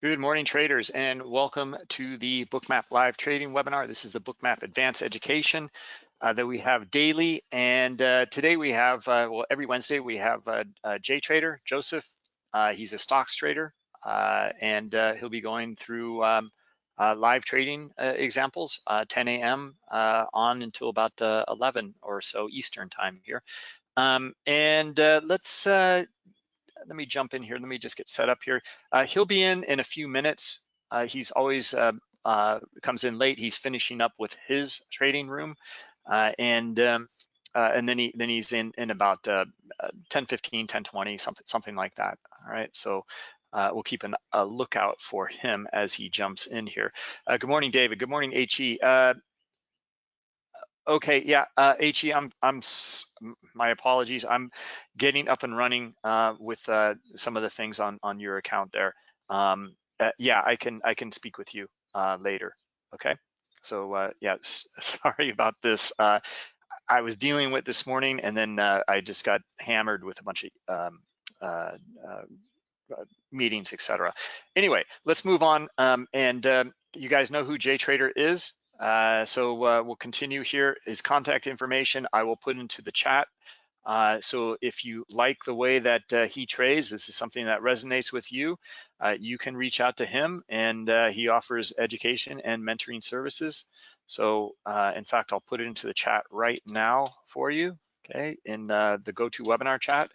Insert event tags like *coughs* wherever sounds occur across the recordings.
Good morning, traders, and welcome to the Bookmap live trading webinar. This is the Bookmap Advanced Education uh, that we have daily. And uh, today we have, uh, well, every Wednesday we have uh, uh, J Trader, Joseph. Uh, he's a stocks trader, and he'll be going through um, live trading examples, 10 a.m. on until about 11 or so Eastern time here. Um, and let's let me jump in here. Let me just get set up here. Uh, he'll be in in a few minutes. Uh, he's always uh, uh comes in late. He's finishing up with his trading room, uh, and um, and then he then he's in in about 10, 15, 10, 20, something something like that. All right, so. we'll keep an, a lookout for him as he jumps in here. good morning, David. Good morning, HE. Okay, yeah, uh, He, I'm, I'm, my apologies. I'm getting up and running uh, with uh, some of the things on on your account there. Um, uh, yeah, I can I can speak with you uh, later. Okay, so uh, yeah, *laughs* sorry about this. Uh, I was dealing with this morning, and then uh, I just got hammered with a bunch of um, uh, uh, meetings, etc. Anyway, let's move on. Um, and um, you guys know who JTrader is. Uh, so uh, we'll continue here. His contact information I will put into the chat. Uh, so if you like the way that uh, he trades, this is something that resonates with you, uh, you can reach out to him and he offers education and mentoring services. So in fact, I'll put it into the chat right now for you, okay, in the GoToWebinar chat.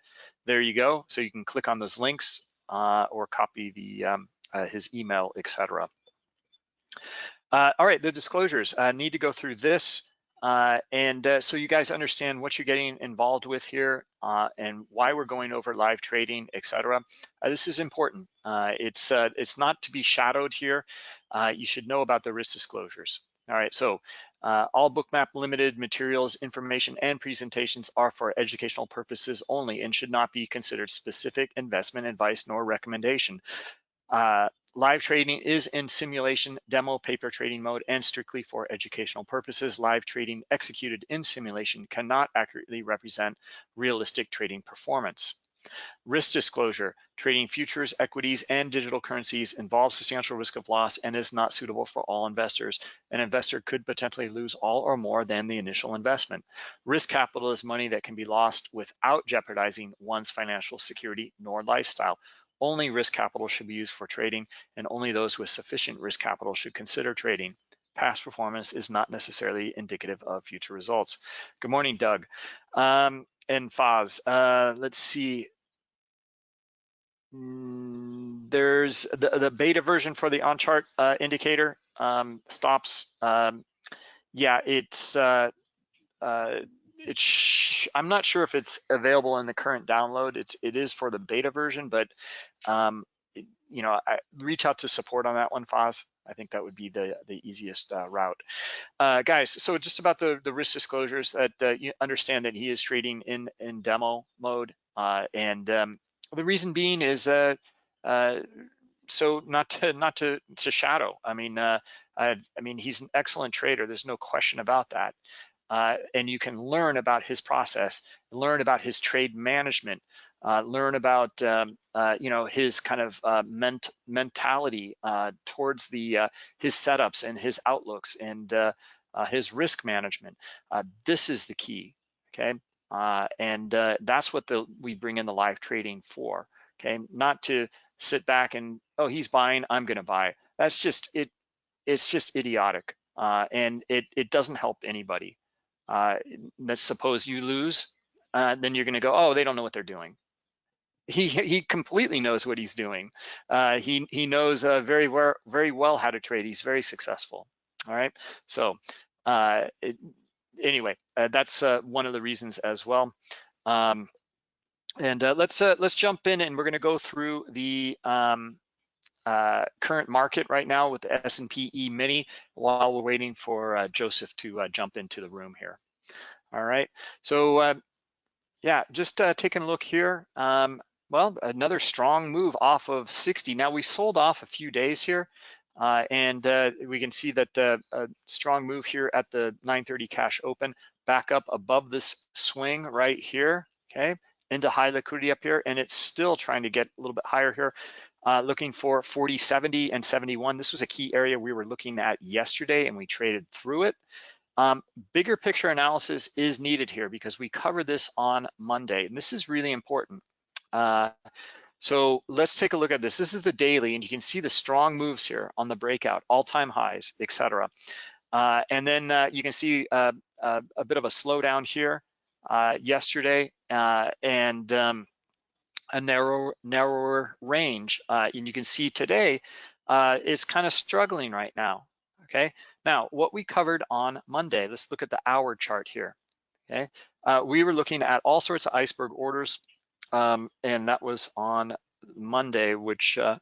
There you go. So you can click on those links or copy the um, his email, etc. Uh, all right, the disclosures. I uh, need to go through this. Uh, and uh, so you guys understand what you're getting involved with here uh, and why we're going over live trading, etc. Uh, this is important. it's it's not to be shadowed here. you should know about the risk disclosures. All right, so all Bookmap limited materials, information, and presentations are for educational purposes only and should not be considered specific investment advice nor recommendation. Live trading is in simulation, demo, paper trading mode, and strictly for educational purposes. Live trading executed in simulation cannot accurately represent realistic trading performance. Risk disclosure, trading futures, equities, and digital currencies involves substantial risk of loss and is not suitable for all investors. An investor could potentially lose all or more than the initial investment. Risk capital is money that can be lost without jeopardizing one's financial security nor lifestyle. Only risk capital should be used for trading and only those with sufficient risk capital should consider trading. Past performance is not necessarily indicative of future results. Good morning, Doug. Um, and Faz, uh, let's see. Mm, there's the, the, beta version for the on-chart uh, indicator um, stops. Um, yeah, it's uh, uh it's I'm not sure if it's available in the current download. It's it is for the beta version, but um, it, you know, I, reach out to support on that one, Foz. I think that would be the the easiest uh, route, uh, guys. So just about the the risk disclosures that uh, you understand that he is trading in in demo mode, uh, and um, the reason being is uh, uh, so not to not to to shadow. I mean, I, I mean he's an excellent trader. There's no question about that uh, and you can learn about his process, learn about his trade management, uh, learn about um, uh, you know his kind of uh, ment mentality uh, towards the uh, his setups and his outlooks and his risk management. this is the key, okay? and that's what the we bring in the live trading for, okay? Not to sit back and oh he's buying, I'm going to buy. That's just it. It's just idiotic, and it it doesn't help anybody. Uh, let's suppose you lose, uh, then you're going to go, oh, they don't know what they're doing. He he completely knows what he's doing. Uh, he he knows uh, very well very well how to trade. He's very successful. All right. So uh, it, anyway, uh, that's uh, one of the reasons as well. Um, and uh, let's uh, let's jump in and we're going to go through the um, uh, current market right now with the S&P E-mini while we're waiting for uh, Joseph to uh, jump into the room here. All right, so uh, yeah, just uh, taking a look here. Um, well, another strong move off of 60. Now we sold off a few days here and we can see that a strong move here at the 930 cash open back up above this swing right here, okay, into high liquidity up here and it's still trying to get a little bit higher here uh, looking for 40, 70, and 71. This was a key area we were looking at yesterday and we traded through it. Um, bigger picture analysis is needed here because we cover this on Monday, and this is really important. Uh, so let's take a look at this. This is the daily, and you can see the strong moves here on the breakout, all-time highs, etc. Uh, and then uh, you can see uh, uh a bit of a slowdown here uh, yesterday, and um, a narrow, narrower range. and you can see today is kind of struggling right now. Okay. Now, what we covered on Monday, let's look at the hour chart here. Okay. we were looking at all sorts of iceberg orders um, and that was on Monday, which uh,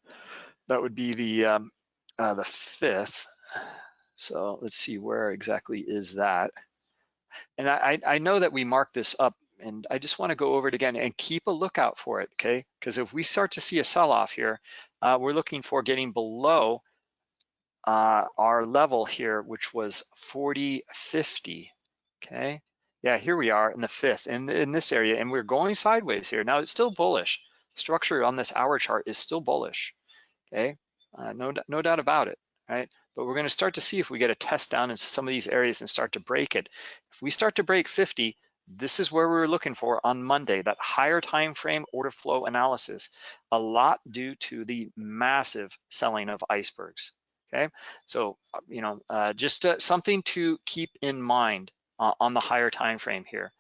that would be the um, uh, the fifth. So let's see where exactly is that. And I, I know that we marked this up and I just wanna go over it again and keep a lookout for it, okay? Because if we start to see a sell-off here, uh, we're looking for getting below uh, our level here, which was 40.50, okay? Yeah, here we are in the fifth in, in this area and we're going sideways here. Now it's still bullish. Structure on this hour chart is still bullish, okay? Uh, no, no doubt about it, right? But we're gonna start to see if we get a test down into some of these areas and start to break it. If we start to break 50, this is where we were looking for on Monday, that higher time frame order flow analysis, a lot due to the massive selling of icebergs, okay? So, uh, you know, uh, just uh, something to keep in mind uh, on the higher time frame here.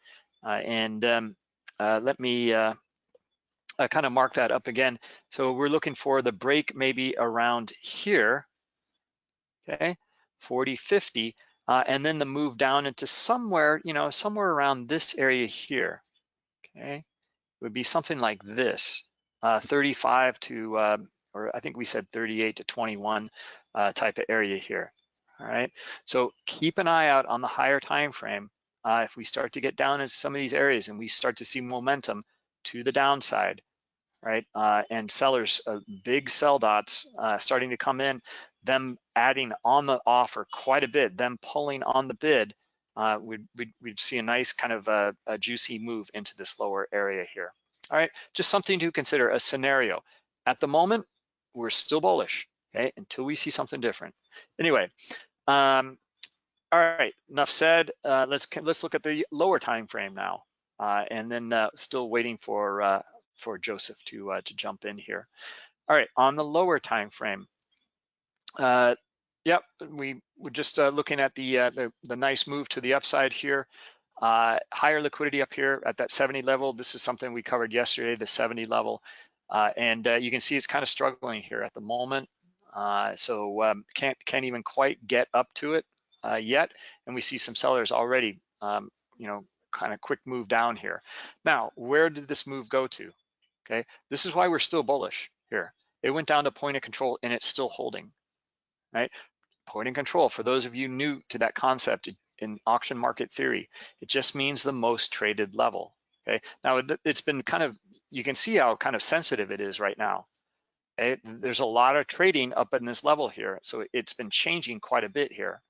Uh, and um, uh, let me kind of mark that up again. So we're looking for the break maybe around here, okay, 40, 50, uh, and then the move down into somewhere, you know, somewhere around this area here, okay? It would be something like this, uh, 35 to, uh, or I think we said 38 to 21 uh, type of area here all right? So keep an eye out on the higher time frame. Uh, if we start to get down in some of these areas and we start to see momentum to the downside, right? Uh, and sellers, big sell dots starting to come in, them adding on the offer quite a bit, them pulling on the bid, uh, we'd, we'd, we'd, see a nice kind of a, a juicy move into this lower area here. All right, just something to consider, a scenario. At the moment, we're still bullish, okay, until we see something different. Anyway, um, all right, enough said. Uh, let's let's look at the lower time frame now, uh, and then uh, still waiting for uh, for Joseph to uh, to jump in here. All right, on the lower time frame, uh, yep, we were just uh, looking at the, the, the nice move to the upside here. higher liquidity up here at that 70 level. This is something we covered yesterday, the 70 level, and you can see it's kind of struggling here at the moment. Uh, so um, can't can't even quite get up to it uh, yet, and we see some sellers already, um, you know, kind of quick move down here. Now, where did this move go to? Okay, this is why we're still bullish here. It went down to point of control and it's still holding, right? and control, for those of you new to that concept in auction market theory, it just means the most traded level, okay? Now, it's been kind of, you can see how kind of sensitive it is right now, Okay? There's a lot of trading up in this level here. So it's been changing quite a bit here,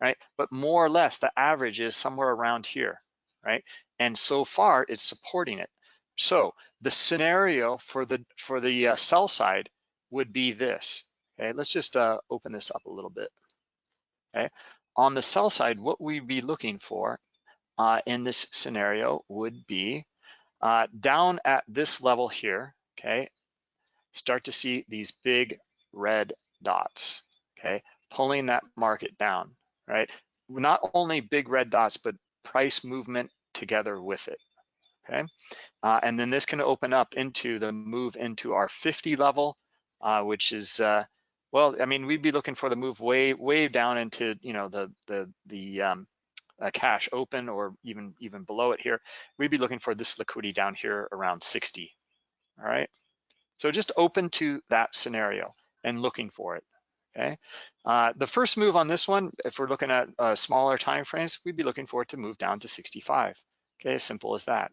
right? But more or less the average is somewhere around here, right? And so far it's supporting it. So the scenario for the for the uh, sell side would be this. Okay, let's just uh, open this up a little bit. Okay, on the sell side, what we'd be looking for uh, in this scenario would be uh, down at this level here. Okay, start to see these big red dots, okay? Pulling that market down, right? Not only big red dots, but price movement together with it, okay? Uh, and then this can open up into the move into our 50 level, uh, which is, uh, well, I mean, we'd be looking for the move way, way down into, you know, the, the, the um, cash open or even, even below it here. We'd be looking for this liquidity down here around 60, all right? So just open to that scenario and looking for it, okay? Uh, the first move on this one, if we're looking at uh, smaller time frames, we'd be looking for it to move down to 65, okay? As simple as that.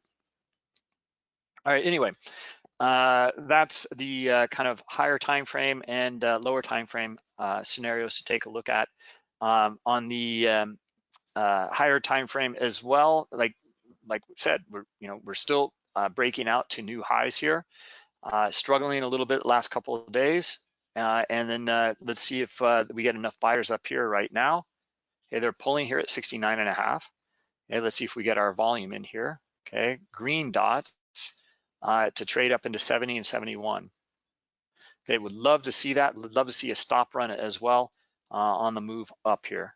All right, anyway, uh, that's the uh, kind of higher time frame and uh, lower time frame uh, scenarios to take a look at. Um, on the um, higher time frame as well, like like we said, we're you know we're still breaking out to new highs here. uh, struggling a little bit last couple of days. Uh, and then uh, let's see if uh, we get enough buyers up here right now. Okay, they're pulling here at 69 and a half. Okay, let's see if we get our volume in here. Okay, green dots uh, to trade up into 70 and 71. They would love to see that. Would love to see a stop run as well uh, on the move up here.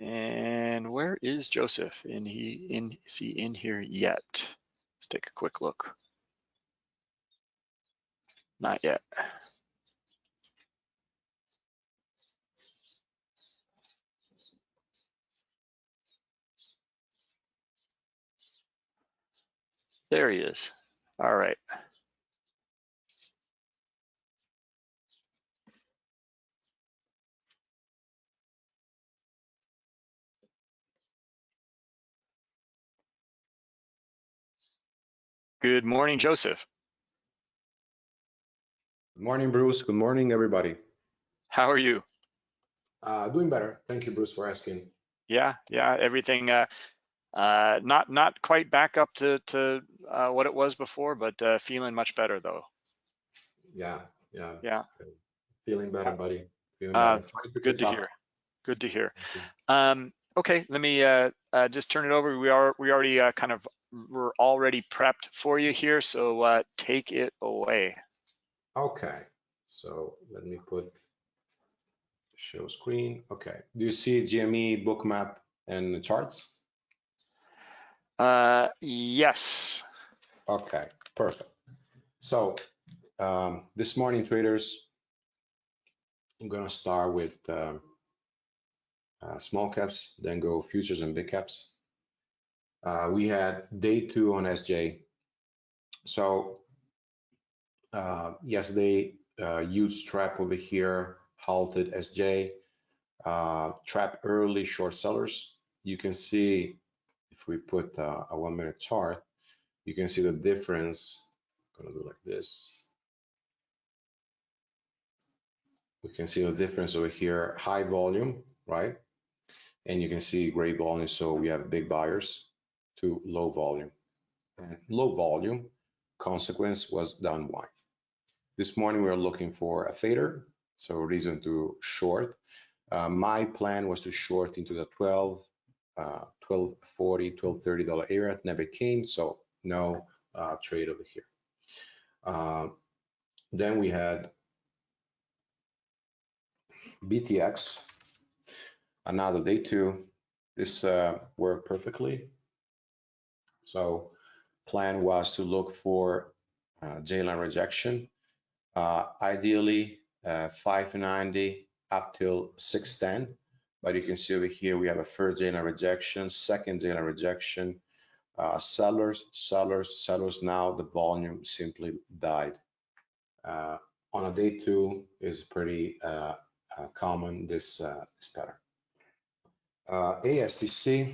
And where is Joseph? And he in is he in here yet? Let's take a quick look. Not yet. There he is. All right. Good morning, Joseph. Good morning, Bruce. Good morning, everybody. How are you? Uh, doing better. Thank you, Bruce, for asking. Yeah, yeah, everything uh, uh, not not quite back up to to uh, what it was before, but uh, feeling much better though. Yeah, yeah. Yeah. Feeling better, buddy. Feeling Uh, better. Good to hear. Good to hear. Um, okay, let me uh, uh, just turn it over. We are we already uh, kind of we're already prepped for you here, so uh, take it away. Okay, so let me put show screen. Okay, do you see GME Bookmap and charts? Uh, yes. Okay, perfect. So um, this morning, traders, I'm gonna start with um, uh, small caps, then go futures and big caps. Uh, we had day two on SJ. So uh, yesterday, uh, huge trap over here, halted SJ, uh, trap early short sellers. You can see if we put uh, a one minute chart, you can see the difference. I'm gonna do like this. We can see the difference over here, high volume, right? And you can see gray volume, so we have big buyers to low volume. And low volume consequence was down wide. This morning we are looking for a fader, so reason to short. Uh, my plan was to short into the 12, uh, 1240, 1230 dollar area. Never came, so no uh, trade over here. Uh, then we had BTX, another day two. This uh, worked perfectly. So plan was to look for uh, J-line rejection, uh, ideally uh, 590 up till 610. But you can see over here we have a first J-line rejection, second J-line rejection, uh, sellers, sellers, sellers. Now the volume simply died. Uh, on a day two is pretty uh, uh, common this uh, this pattern. Uh, ASTC.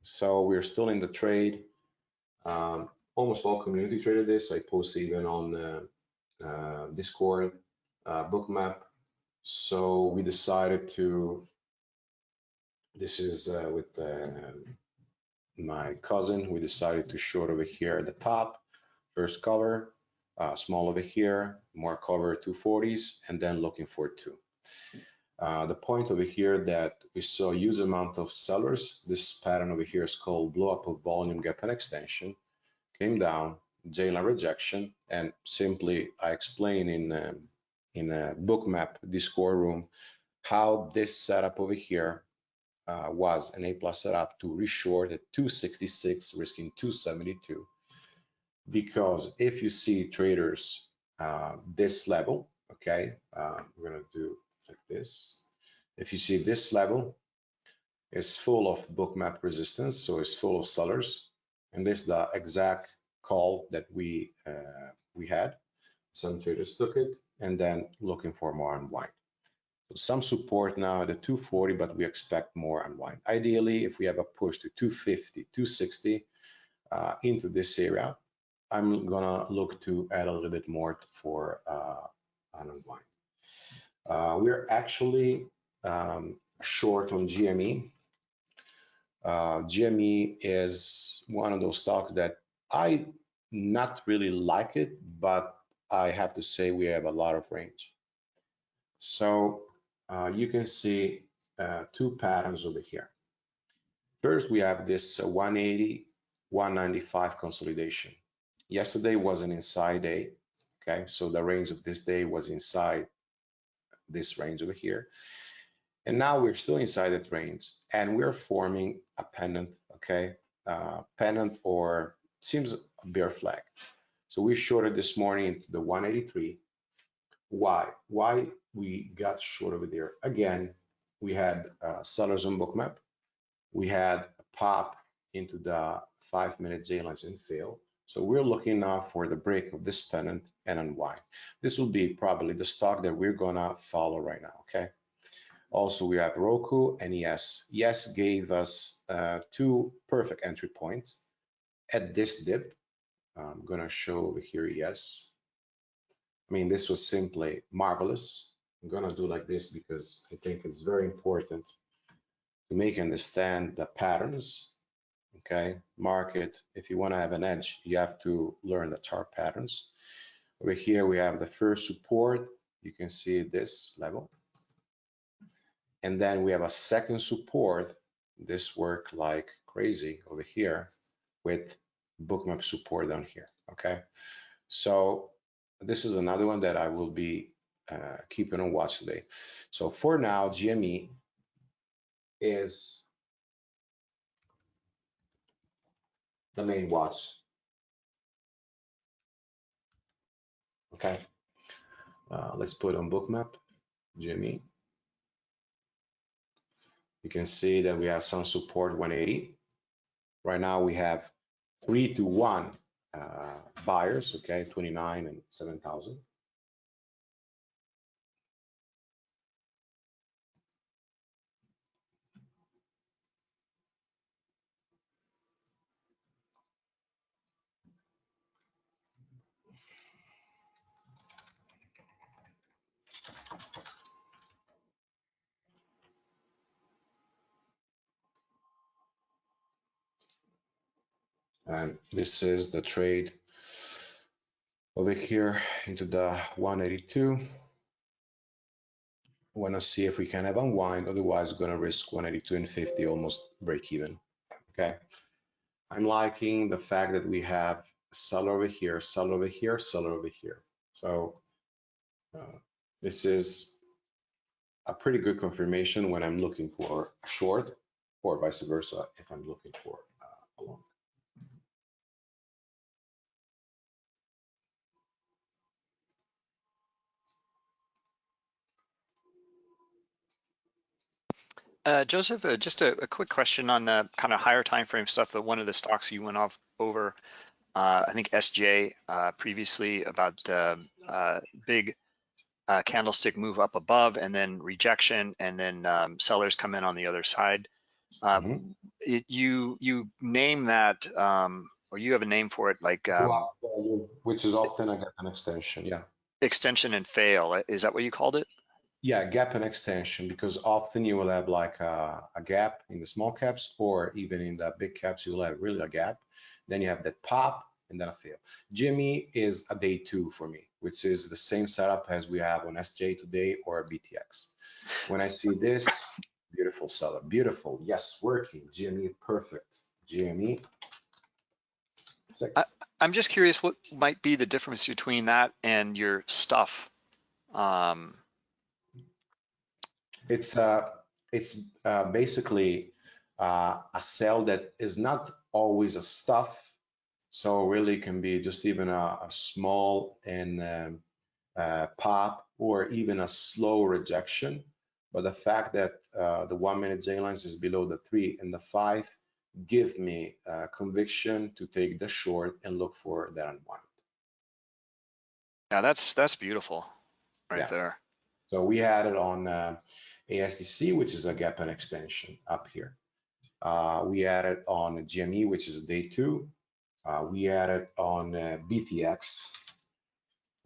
So we're still in the trade. Um, almost all community traded this. I posted even on Discord, Bookmap. So we decided to. This is uh, with uh, my cousin. We decided to short over here at the top, first cover, uh, small over here, more cover 240s, and then looking for two. Uh, the point over here that we saw huge amount of sellers. This pattern over here is called blow up of volume gap and extension. Came down, J-line rejection, and simply I explain in um, in a bookmap Discord room how this setup over here uh, was an A plus setup to reshort at 266, risking 272. Because if you see traders uh, this level, okay, uh, we're gonna do like this. If you see this level is full of bookmap resistance, so it's full of sellers, and this is the exact call that we uh, we had. Some traders took it and then looking for more unwind. So some support now at the 240, but we expect more unwind. Ideally, if we have a push to 250, 260 uh, into this area, I'm gonna look to add a little bit more for uh, an unwind. Uh, we're actually um, short on GME. Uh, GME is one of those stocks that I not really like it, but I have to say we have a lot of range. So uh, you can see uh, two patterns over here. First, we have this uh, 180, 195 consolidation. Yesterday was an inside day, okay? So the range of this day was inside this range over here. And now we're still inside that range and we're forming a pennant, okay? Uh, pennant or seems a bear flag. So we shorted this morning into the 183. Why? Why we got short over there? Again, we had uh, sellers on bookmap. We had a pop into the five minute J lines and fail. So we're looking now for the break of this pennant and unwind. This will be probably the stock that we're gonna follow right now, okay? Also, we have Roku and Yes. Yes gave us uh, two perfect entry points at this dip. I'm gonna show over here, yes. I mean, this was simply marvelous. I'm gonna do like this because I think it's very important to make understand the patterns, okay? Market, if you wanna have an edge, you have to learn the chart patterns. Over here, we have the first support. You can see this level. And then we have a second support. This worked like crazy over here with bookmap support down here, okay? So this is another one that I will be uh, keeping on watch today. So for now, GME is the main watch. Okay, uh, let's put on bookmap, GME. You can see that we have some support 180. Right now we have three to one Uh, buyers, okay, 29 and 7,000. And this is the trade over here into the 182. Want to see if we can have unwind, otherwise going to risk 182 and 50, almost break even. Okay. I'm liking the fact that we have seller over here, seller over here, seller over here. So uh, this is a pretty good confirmation when I'm looking for a short or vice versa if I'm looking for uh, a long. Uh, Joseph, uh, just a, a, quick question on the kind of higher time frame stuff. That one of the stocks you went off over, uh, I think SJ uh, previously about uh, uh, big candlestick move up above and then rejection, and then um, sellers come in on the other side. Um, mm -hmm. it, you you name that, um, or you have a name for it, like um, which is often an extension, yeah. Extension and fail. Is that what you called it? Yeah, gap and extension, because often you will have like a, a, gap in the small caps or even in the big caps, you will have really a gap. Then you have that pop and then a fail. GME is a day two for me, which is the same setup as we have on SJ today or BTX. When I see this, beautiful seller, beautiful, yes, working, GME, perfect, GME. I, I'm just curious what might be the difference between that and your stuff. Um, it's uh, it's uh, basically uh, a cell that is not always a stuff. So really can be just even a, a small and um, uh, pop or even a slow rejection. But the fact that uh, the one minute J lines is below the three and the five give me uh, conviction to take the short and look for that unwind. Yeah, that's that's beautiful right yeah. there. So we had it on uh, ASTC, which is a gap and extension up here. Uh, we added on GME, which is day two. Uh, we added on uh, BTX,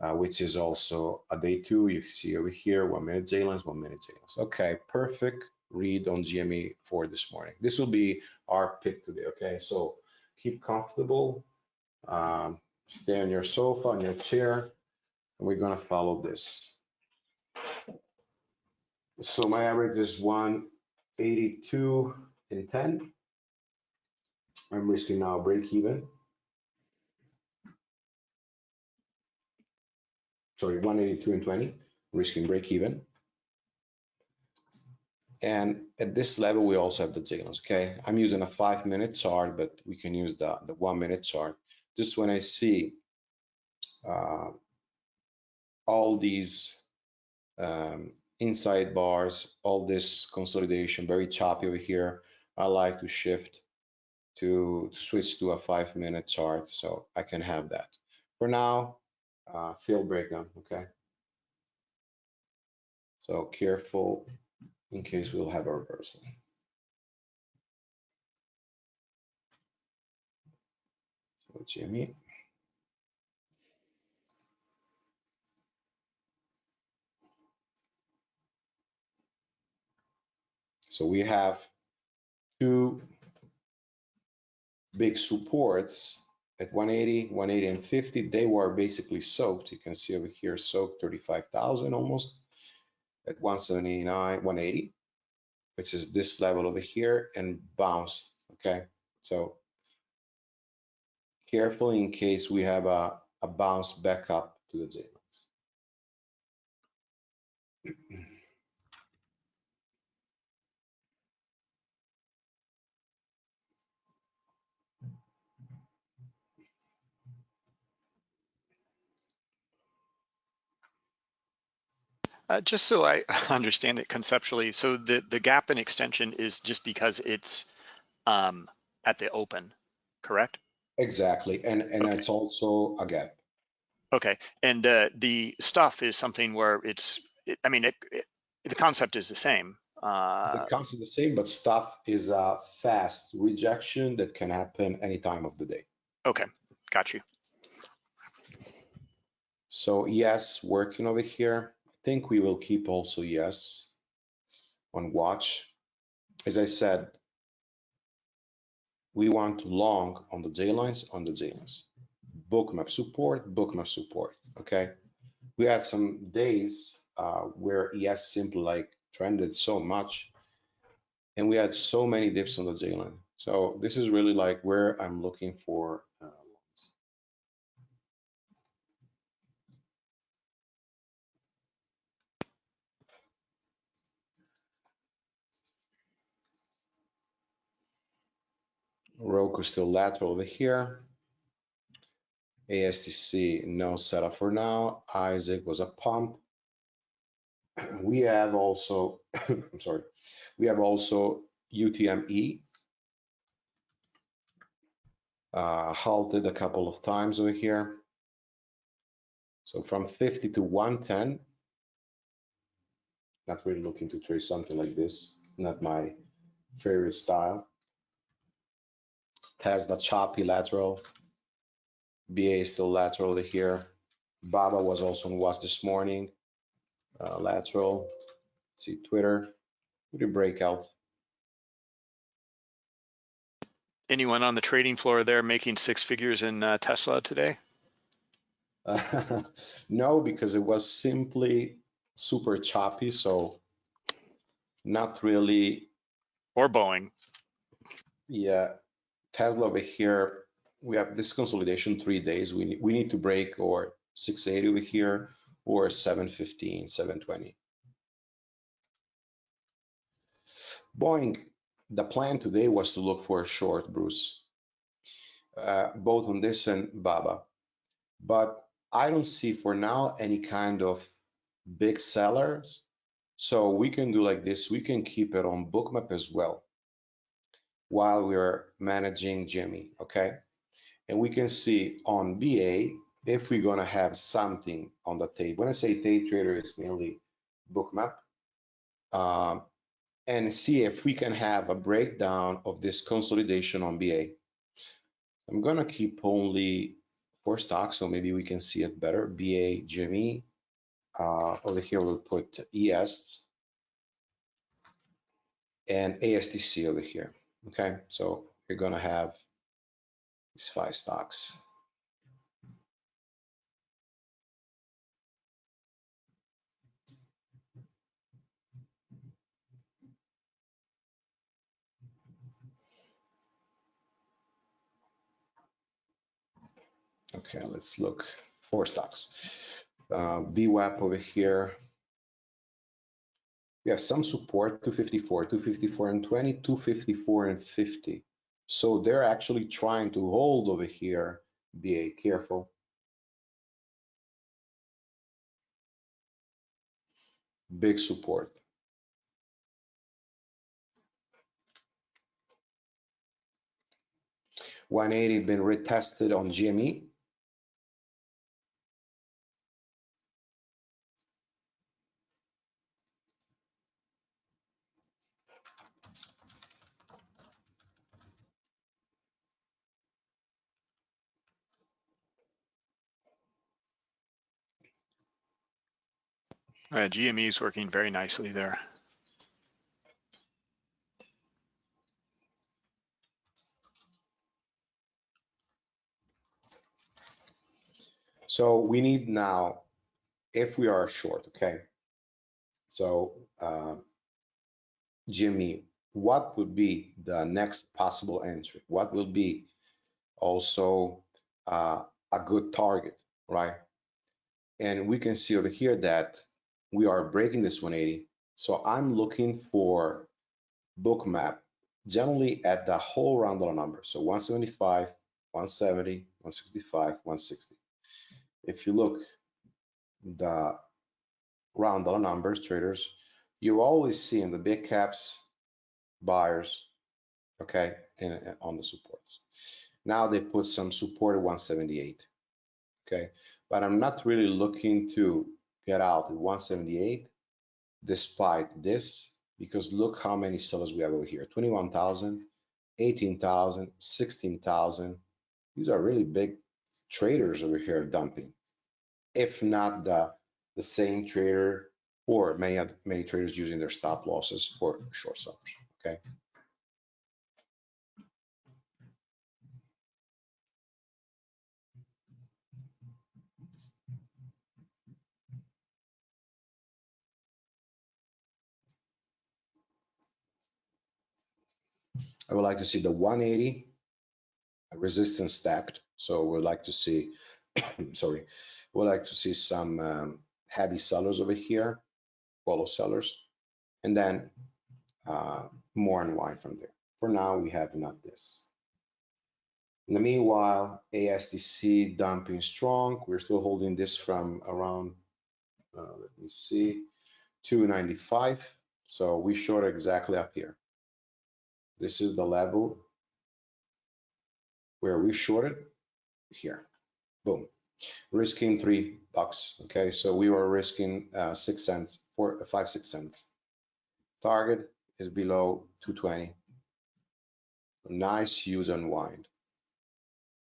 uh, which is also a day two. You see over here, one minute J lines, one minute J lines. Okay, perfect. read on GME for this morning. This will be our pick today, okay? So keep comfortable, um, stay on your sofa, on your chair, and we're gonna follow this. So my average is 182 and 10. I'm risking now break even. Sorry, 182 and 20, risking break even. And at this level, we also have the signals, okay? I'm using a five minute chart, but we can use the, the one minute chart. Just when I see uh, all these um, inside bars, all this consolidation, very choppy over here, I like to shift to, switch to a five minute chart so I can have that. For now, uh, field breakdown, okay? So careful in case we'll have a reversal. So Jimmy. So we have two big supports at 180, 180 and 50. They were basically soaked. You can see over here soaked 35,000 almost at 179, 180, which is this level over here and bounced, okay? So carefully in case we have a, a bounce back up to the J *clears throat* Uh, just so I *laughs* understand it conceptually, so the, the gap in extension is just because it's um, at the open, correct? Exactly, and and Okay. it's also a gap. Okay, and uh, the stuff is something where it's, it, I mean, it, it, the concept is the same. Uh, The concept the same, but stuff is a fast rejection that can happen any time of the day. okay, got you. So yes, working over here. Think we will keep also yes on watch. As I said, we want long on the J lines, on the J lines. Bookmap support, bookmap support, okay? We had some days uh, where ES simply like trended so much and we had so many dips on the J line. So this is really like where I'm looking for uh, Roku still lateral over here. ASTC no setup for now. Isaac was a pump. *clears throat* We have also, *coughs* I'm sorry, we have also UTME. Uh, halted a couple of times over here. So from 50 to 110. Not really looking to trade something like this. Not my favorite style. Tesla choppy lateral. BA is still lateral over here. Baba was also on watch this morning. Uh, lateral. Let's see Twitter. Pretty breakout. Anyone on the trading floor there making six figures in uh, Tesla today? Uh, *laughs* no, because it was simply super choppy. So not really. Or Boeing? Yeah. Tesla over here. We have this consolidation three days. We need, we need to break or 680 over here or 715, 720. Boeing, the plan today was to look for a short, Bruce, uh, both on this and Baba. But I don't see for now any kind of big sellers. So we can do like this. We can keep it on bookmap as well while we're managing Jimmy, okay? And we can see on BA if we're gonna have something on the tape. When I say day trader, it's mainly bookmap. Um, and see if we can have a breakdown of this consolidation on BA. I'm gonna keep only four stocks, so maybe we can see it better. BA, Jimmy. Uh, over here we'll put ES. and ASTC over here. Okay, so you're gonna have these five stocks. Okay, let's look four stocks. Uh, VWAP over here. We have some support 254, 254 and 20, 254 and 50. So they're actually trying to hold over here. Be careful. Big support. One eighty been retested on GME. Uh, GME is working very nicely there. So we need now, if we are short, okay? So uh, Jimmy, what would be the next possible entry? What will be also uh, a good target, right? And we can see over here that we are breaking this 180. So I'm looking for bookmap generally at the whole round dollar number. So 175, 170, 165, 160. If you look the round dollar numbers, traders, you always see in the big caps buyers, okay, and on the supports. Now they put some support at 178, okay, but I'm not really looking to get out at 178 despite this, because look how many sellers we have over here, 21,000, 18,000, 16,000. These are really big traders over here dumping, if not the, the same trader or many many traders using their stop losses for short sellers, okay? I would like to see the 180 resistance stacked. So we'd like to see, *clears throat* sorry, we'd like to see some um, heavy sellers over here, follow sellers, and then uh, more unwind from there. For now, we have not this. In the meanwhile, ASTC dumping strong. We're still holding this from around, uh, let me see, 295. So we short exactly up here. This is the level where we shorted here. Boom. Risking three bucks. Okay, so we were risking uh, six cents, four, five, six cents. Target is below 220. Nice use unwind.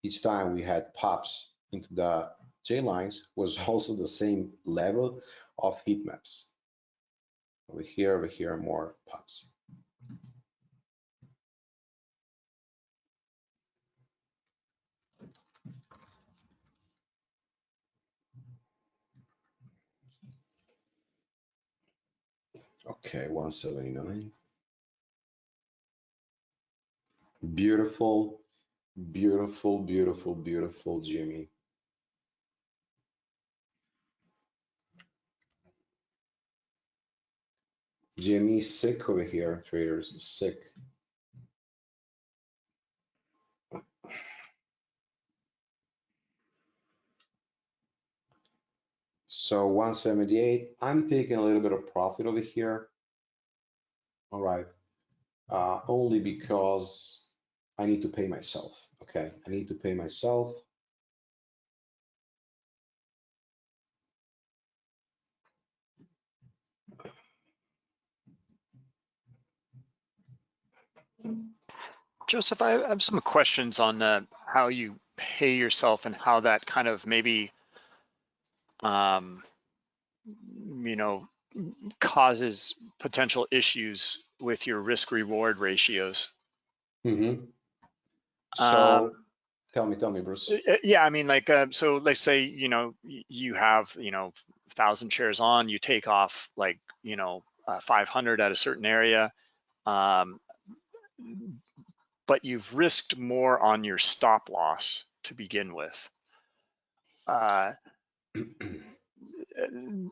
Each time we had pops into the J lines was *laughs* also the same level of heat maps. Over here, over here, more pops. Okay, 179. Beautiful, beautiful, beautiful, beautiful, Jimmy. Jimmy sick over here, traders, sick. So 178, I'm taking a little bit of profit over here. All right, uh, only because I need to pay myself. Okay, I need to pay myself. Joseph, I have some questions on uh, how you pay yourself and how that kind of maybe, um, you know, causes potential issues with your risk reward ratios. Mm-hmm. So Um, tell me, tell me, Bruce. Yeah, I mean, like, uh, so let's say, you know, you have, you know, thousand shares on, you take off like, you know, uh, 500 at a certain area. Um, but you've risked more on your stop loss to begin with. Uh, *clears throat*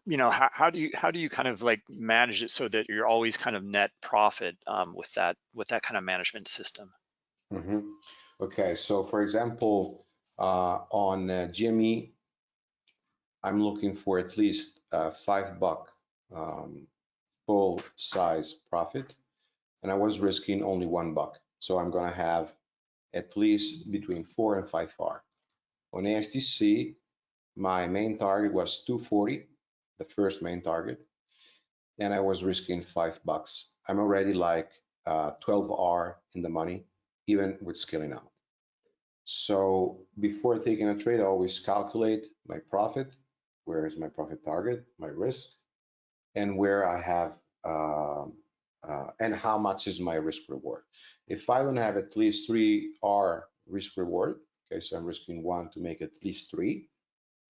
you know, how, how do you, how do you kind of like manage it so that you're always kind of net profit um, with that, with that kind of management system? Mhm. Okay, so for example, uh, on uh, GME, I'm looking for at least uh, five buck um, full size profit, and I was risking only one buck. So I'm gonna have at least between four and five R. On ASTC, my main target was 240, the first main target, and I was risking five bucks. I'm already like uh, 12R in the money, even with scaling out. So before taking a trade, I always calculate my profit, where is my profit target, my risk, and where I have, um, uh, and how much is my risk reward. If I don't have at least three R risk reward, okay, so I'm risking one to make at least three,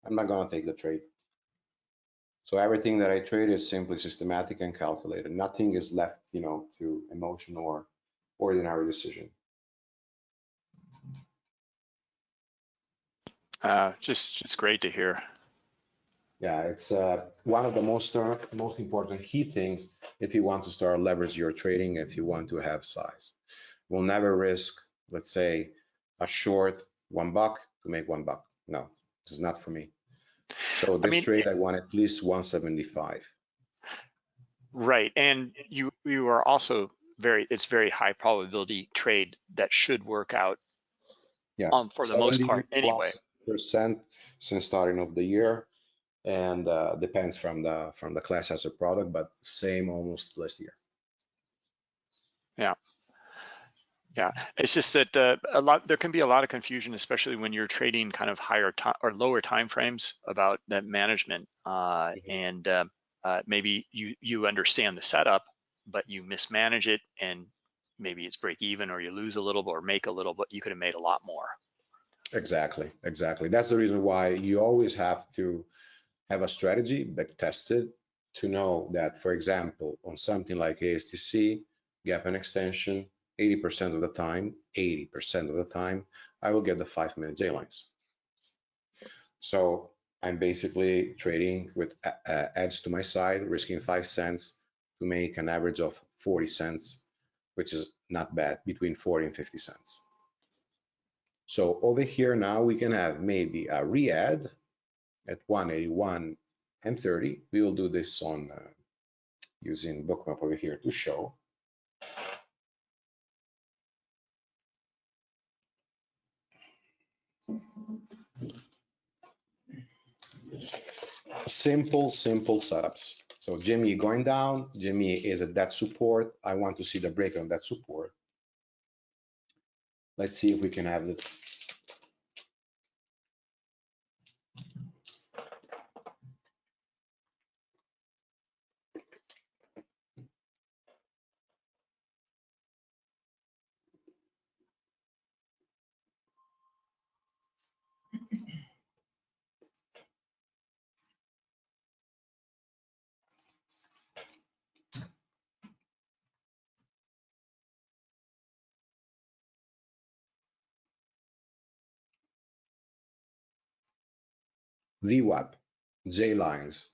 I'm not gonna take the trade. So everything that I trade is simply systematic and calculated. Nothing is left, you know, to emotion or ordinary decision. Uh, just, just great to hear. Yeah, it's uh, one of the most uh, most important key things if you want to start leverage your trading, if you want to have size. We'll never risk, let's say, a short one buck to make one buck. No, this is not for me. So this mean- trade, I want at least 175. Right, and you you are also very it's very high probability trade that should work out. Yeah, Um, for the most part, anyway. Percent since starting of the year, and uh, depends from the from the class as a product, but same almost last year. Yeah, it's just that uh, a lot there can be a lot of confusion, especially when you're trading kind of higher time or lower time frames about that management, uh, Mhm. and uh, uh, maybe you you understand the setup, but you mismanage it, and maybe it's break even, or you lose a little, or make a little, but you could have made a lot more. Exactly, exactly. That's the reason why you always have to have a strategy back tested to know that, for example, on something like ASTC, gap and extension, 80% of the time, 80% of the time, I will get the five minute J lines. So I'm basically trading with uh, edge to my side, risking five cents to make an average of 40 cents, which is not bad, between 40 and 50 cents. So over here now we can have maybe a re-add at 181 and 30. We will do this on uh, using bookmap over here to show. Simple, simple setups. So Jimmy going down, Jimmy is at that support. I want to see the break on that support. Let's see if we can have it. VWAP, J lines,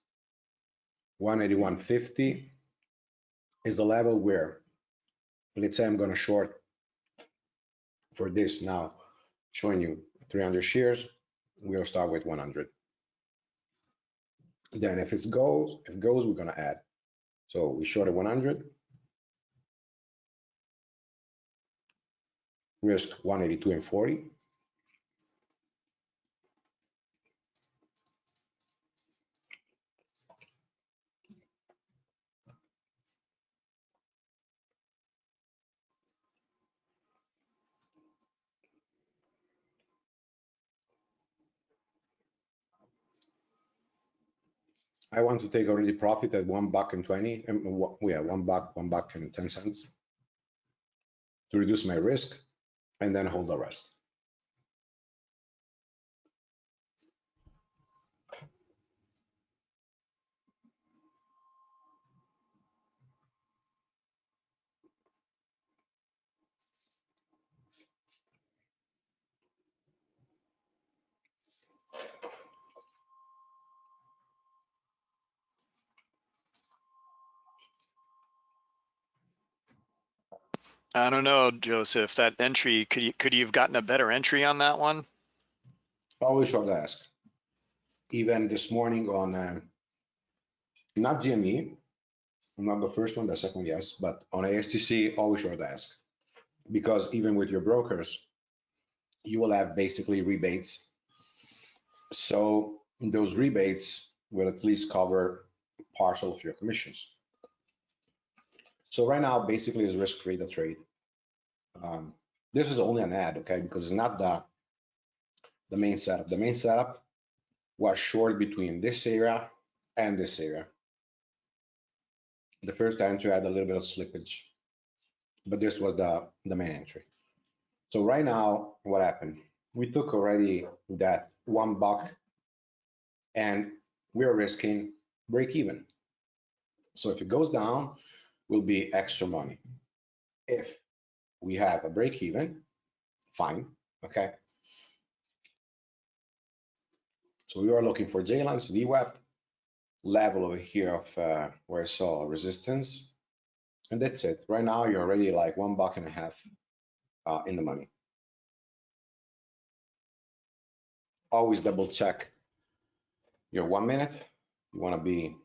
181.50 is the level where, let's say I'm going to short for this now, showing you 300 shares, we'll start with 100. Then if it goes, if it goes, we're going to add. So we shorted 100. Risk 182 and 40. I want to take already profit at one buck and 20, um, yeah, one buck, one buck and 10 cents to reduce my risk and then hold the rest. I don't know, Joseph, that entry, could you, could you have gotten a better entry on that one? Always short ask. Even this morning on, um, not GME, not the first one, the second, yes, but on ASTC, always short ask. Because even with your brokers, you will have basically rebates. So those rebates will at least cover partial of your commissions. So right now, basically is risk-free the trade. Um, This is only an ad, okay, because it's not the, the main setup. The main setup was short between this area and this area. The first entry had a little bit of slippage, but this was the, the main entry. So right now, what happened? We took already that one buck and we're risking break even. So if it goes down, will be extra money. If we have a break even, fine, okay? So we are looking for J-lines, VWAP, level over here of uh, where I saw resistance. And that's it. Right now, you're already like one buck and a half uh, in the money. Always double check your one minute. You want to be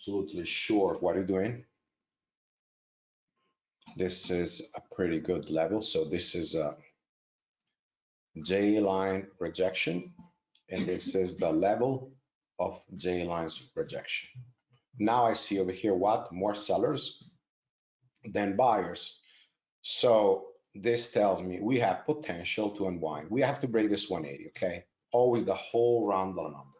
absolutely sure of what you're doing. This is a pretty good level. So this is a J line rejection, and this *laughs* is the level of J lines rejection. Now I see over here what more sellers than buyers. So this tells me we have potential to unwind. We have to break this 180, okay? Always the whole round number.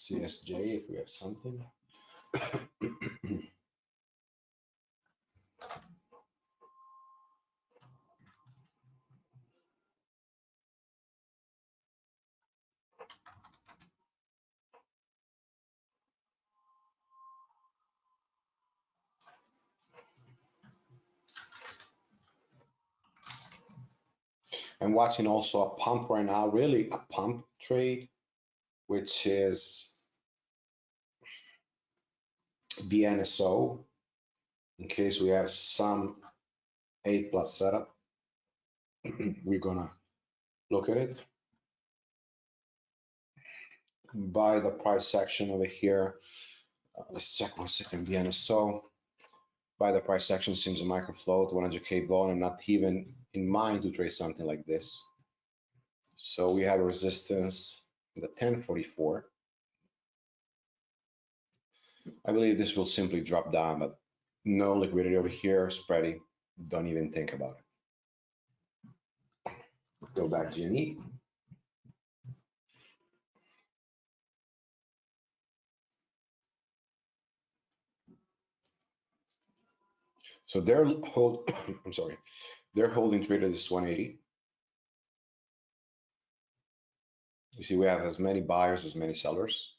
Let's see SJ if we have something. I'm watching also a pump right now, really a pump trade, which is BNSO. In case we have some eight plus setup, *clears throat* we're gonna look at it. By the price section over here, uh, let's check one second, BNSO. By the price section seems a micro float, 100K bone, and not even in mind to trade something like this. So we have resistance the 1044. I believe this will simply drop down, but no liquidity over here, spreading, don't even think about it. Go back GME. So they're hold, *coughs* I'm sorry, they're holding trade this 180. You see, we have as many buyers as many sellers.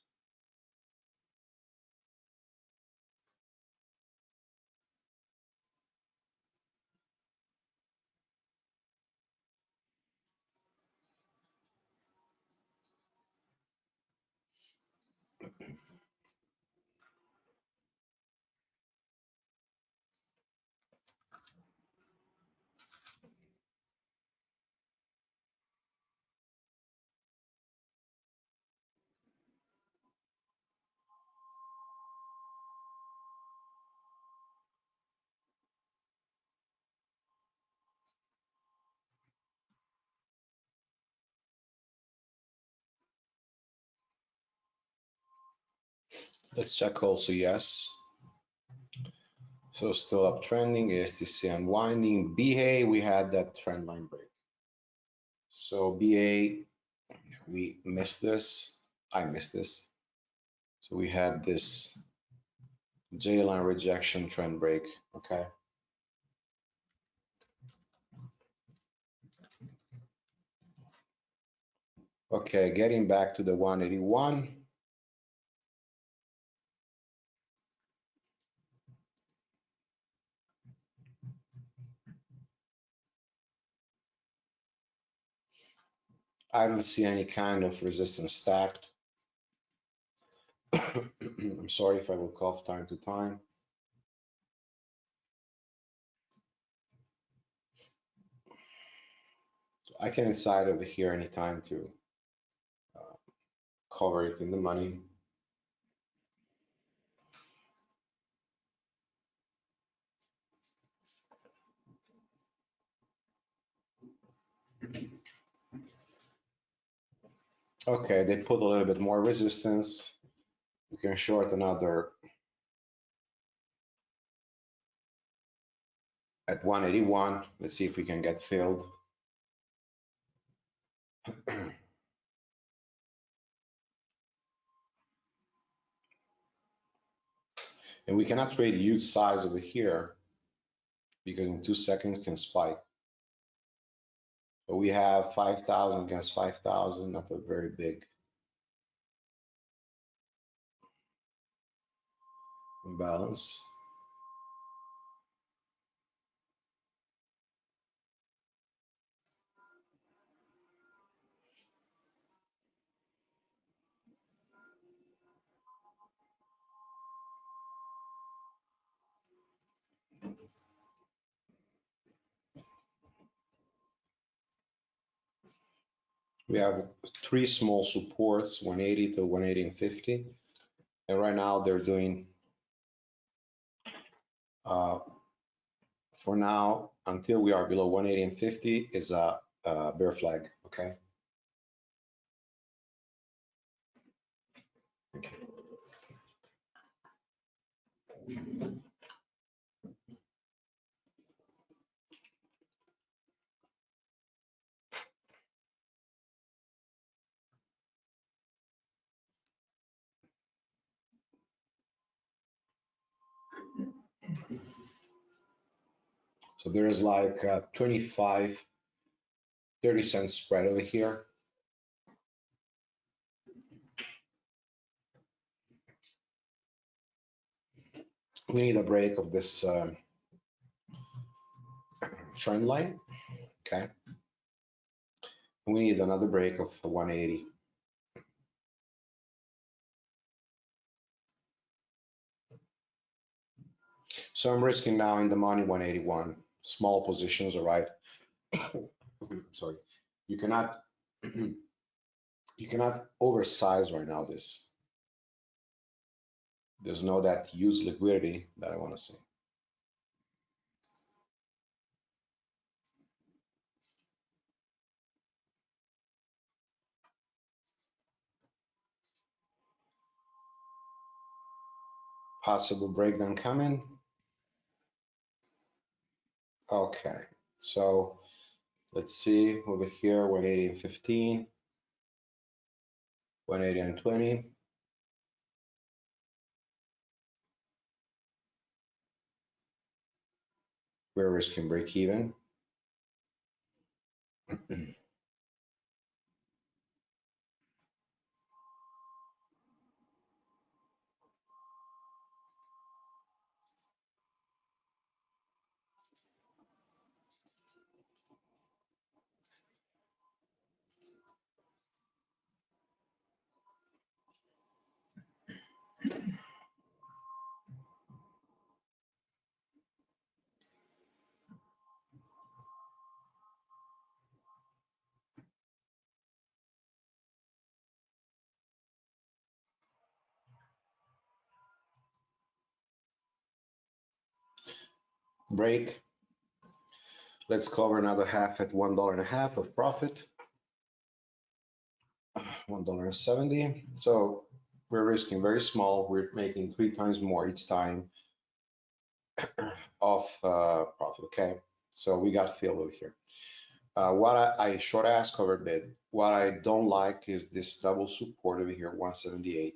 Let's check also yes. So still uptrending, ASTC unwinding. BA, we had that trend line break. So BA, we missed this. I missed this. So we had this J line rejection trend break. Okay. Okay, getting back to the 181. I don't see any kind of resistance stacked. *coughs* I'm sorry if I will cough time to time. I can inside over here anytime to uh, cover it in the money. Okay, they put a little bit more resistance. We can short another at 181. Let's see if we can get filled. and we cannot trade huge size over here because in two seconds can spike. But we have 5,000 against 5,000, not a very big imbalance. We have three small supports, 180 to 180 and 50. And right now they're doing, uh, for now, until we are below 180 and 50 is a, a bear flag, okay? Okay. So there is like a 25, 30 cent spread over here. We need a break of this um, trend line, okay? We need another break of 180. So I'm risking now in the money 181, small positions, all right? *coughs* Sorry, you cannot, *clears throat* you cannot oversize right now this. There's no that huge liquidity that I want to see. Possible breakdown coming. Okay, so let's see over here, 180 and 15, 180 and 20. We're risking break even. *clears throat* break. Let's cover another half at one dollar and a half of profit. One dollar and seventy. So we're risking very small. We're making three times more each time *clears throat* of uh, profit. Okay, so we got filled over here. Uh, what I, I short ask cover bid. What I don't like is this double support over here, 178.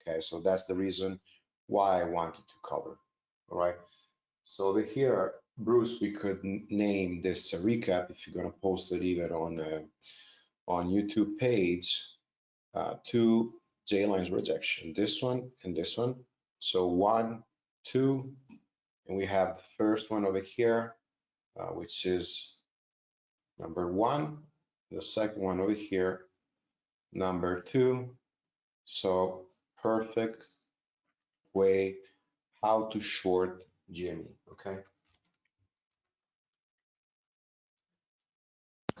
Okay, so that's the reason why I wanted to cover. All right. So over here, Bruce, we could name this a recap if you're gonna post it even on uh, on YouTube page. Uh, two J lines rejection, this one and this one. So one, two, and we have the first one over here, uh, which is number one, the second one over here, number two. So perfect way how to short GME, okay?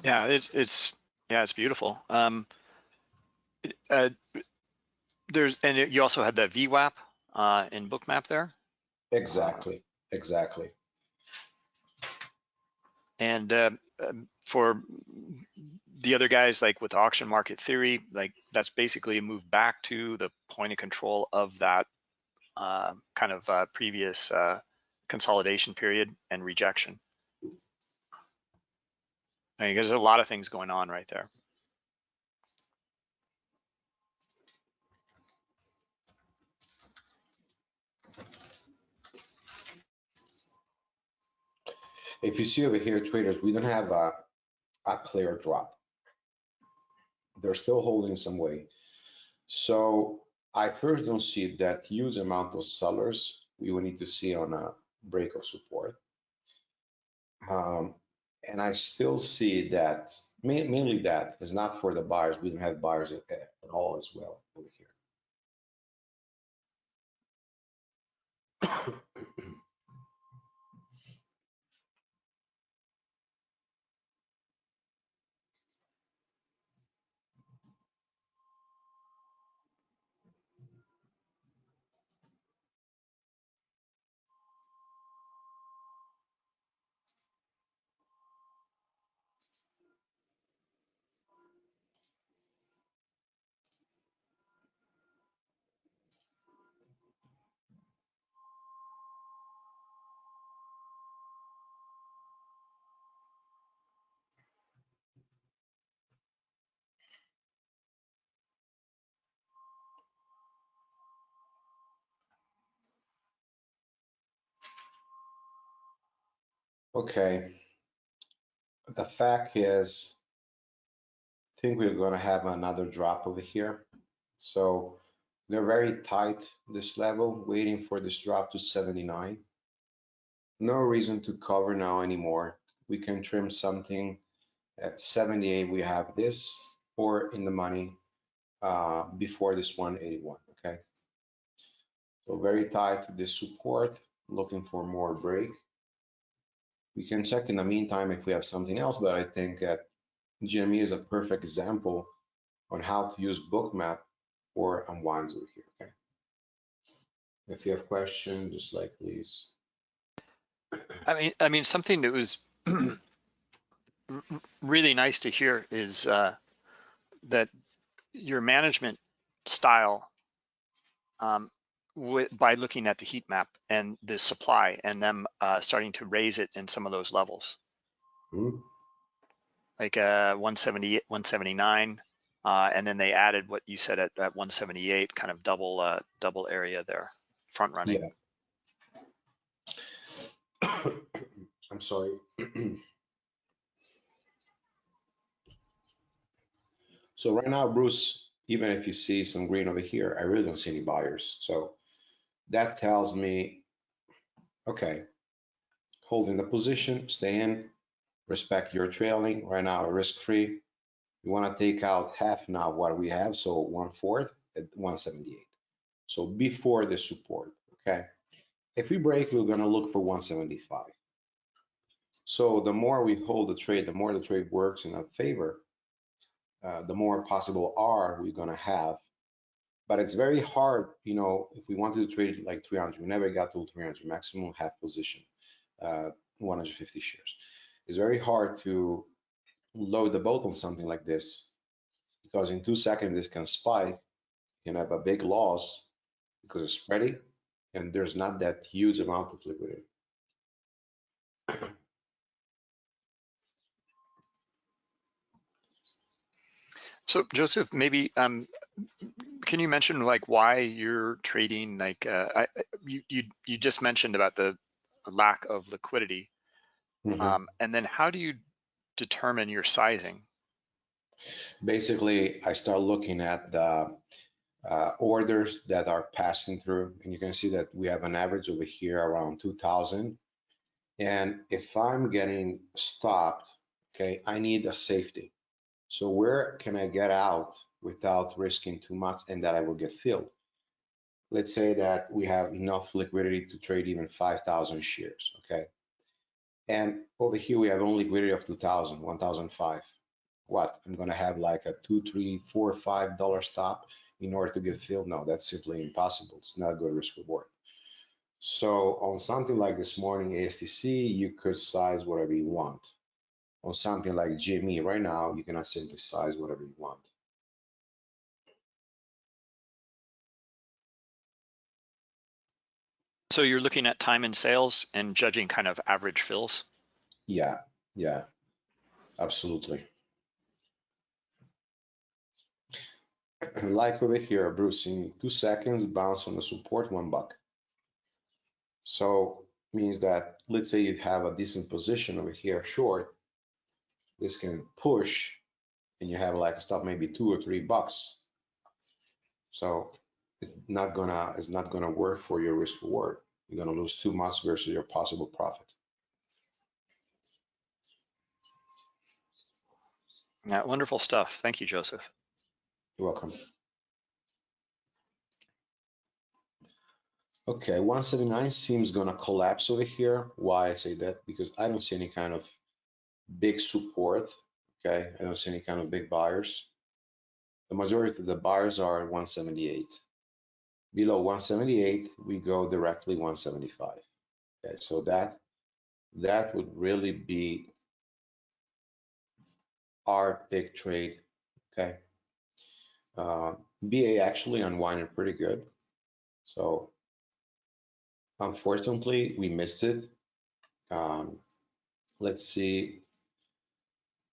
Yeah, it's it's yeah, it's beautiful. Um, uh, there's and you also had that VWAP uh, in Bookmap there. Exactly, exactly. And uh, um, for the other guys, like with auction market theory, like that's basically a move back to the point of control of that uh, kind of uh, previous uh, consolidation period and rejection. I mean, there's a lot of things going on right there. If you see over here, traders, we don't have a, a clear drop. They're still holding some way. So I first don't see that huge amount of sellers we will need to see on a break of support. Um, and I still see that mainly that is not for the buyers. We don't have buyers at, at all as well over here. Okay. The fact is, I think we're gonna have another drop over here. So they're very tight, this level, waiting for this drop to 79. No reason to cover now anymore. We can trim something at 78, we have this, or in the money uh, before this 181, okay? So very tight to this support, looking for more break. We can check in the meantime if we have something else, but I think that GME is a perfect example on how to use Bookmap for over here, okay? If you have questions, just like please. I mean, I mean, something that was *clears throat* really nice to hear is uh, that your management style um, by looking at the heat map and the supply and them uh, starting to raise it in some of those levels. Mm-hmm. Like uh, 170, 179, uh, and then they added what you said at, at 178, kind of double uh, double area there, front running. Yeah. *coughs* I'm sorry. *clears throat* so right now, Bruce, even if you see some green over here, I really don't see any buyers. So that tells me, okay, holding the position, stay in, respect your trailing, right now risk-free. You wanna take out half now what we have, so one fourth at 178. So before the support, okay? If we break, we're gonna look for 175. So the more we hold the trade, the more the trade works in our favor, uh, the more possible R we're gonna have but it's very hard, you know, if we wanted to trade like 300, we never got to 300, maximum half position, uh, 150 shares. It's very hard to load the boat on something like this because in two seconds this can spike you can have a big loss because it's spready and there's not that huge amount of liquidity. So Joseph, maybe um, can you mention like why you're trading? Like uh, I, you you you just mentioned about the lack of liquidity, Mhm. um, and then how do you determine your sizing? Basically, I start looking at the uh, orders that are passing through, and you can see that we have an average over here around 2,000. And if I'm getting stopped, okay, I need a safety. So where can I get out without risking too much and that I will get filled? Let's say that we have enough liquidity to trade even 5,000 shares, okay? And over here, we have only liquidity of 2,000, 1,005. What, I'm gonna have like a two, three, four, five dollar stop in order to get filled? No, that's simply impossible. It's not good risk reward. So on something like this morning ASTC, you could size whatever you want. On something like GME right now, you cannot simply size whatever you want. So you're looking at time and sales and judging kind of average fills. Yeah, yeah, absolutely. Like over here, Bruce, in two seconds, bounce on the support, one buck. So means that, let's say you have a decent position over here short, this can push and you have like a stop maybe two or three bucks. So it's not gonna, it's not gonna work for your risk reward. You're gonna lose too much versus your possible profit. Yeah, wonderful stuff. Thank you, Joseph. You're welcome. Okay, 179 seems gonna collapse over here. Why I say that? Because I don't see any kind of big support. Okay, I don't see any kind of big buyers. The majority of the buyers are at 178. Below 178, we go directly 175. Okay, so that that would really be our big trade. Okay, uh, BA actually unwinded pretty good. So unfortunately, we missed it. Um, let's see.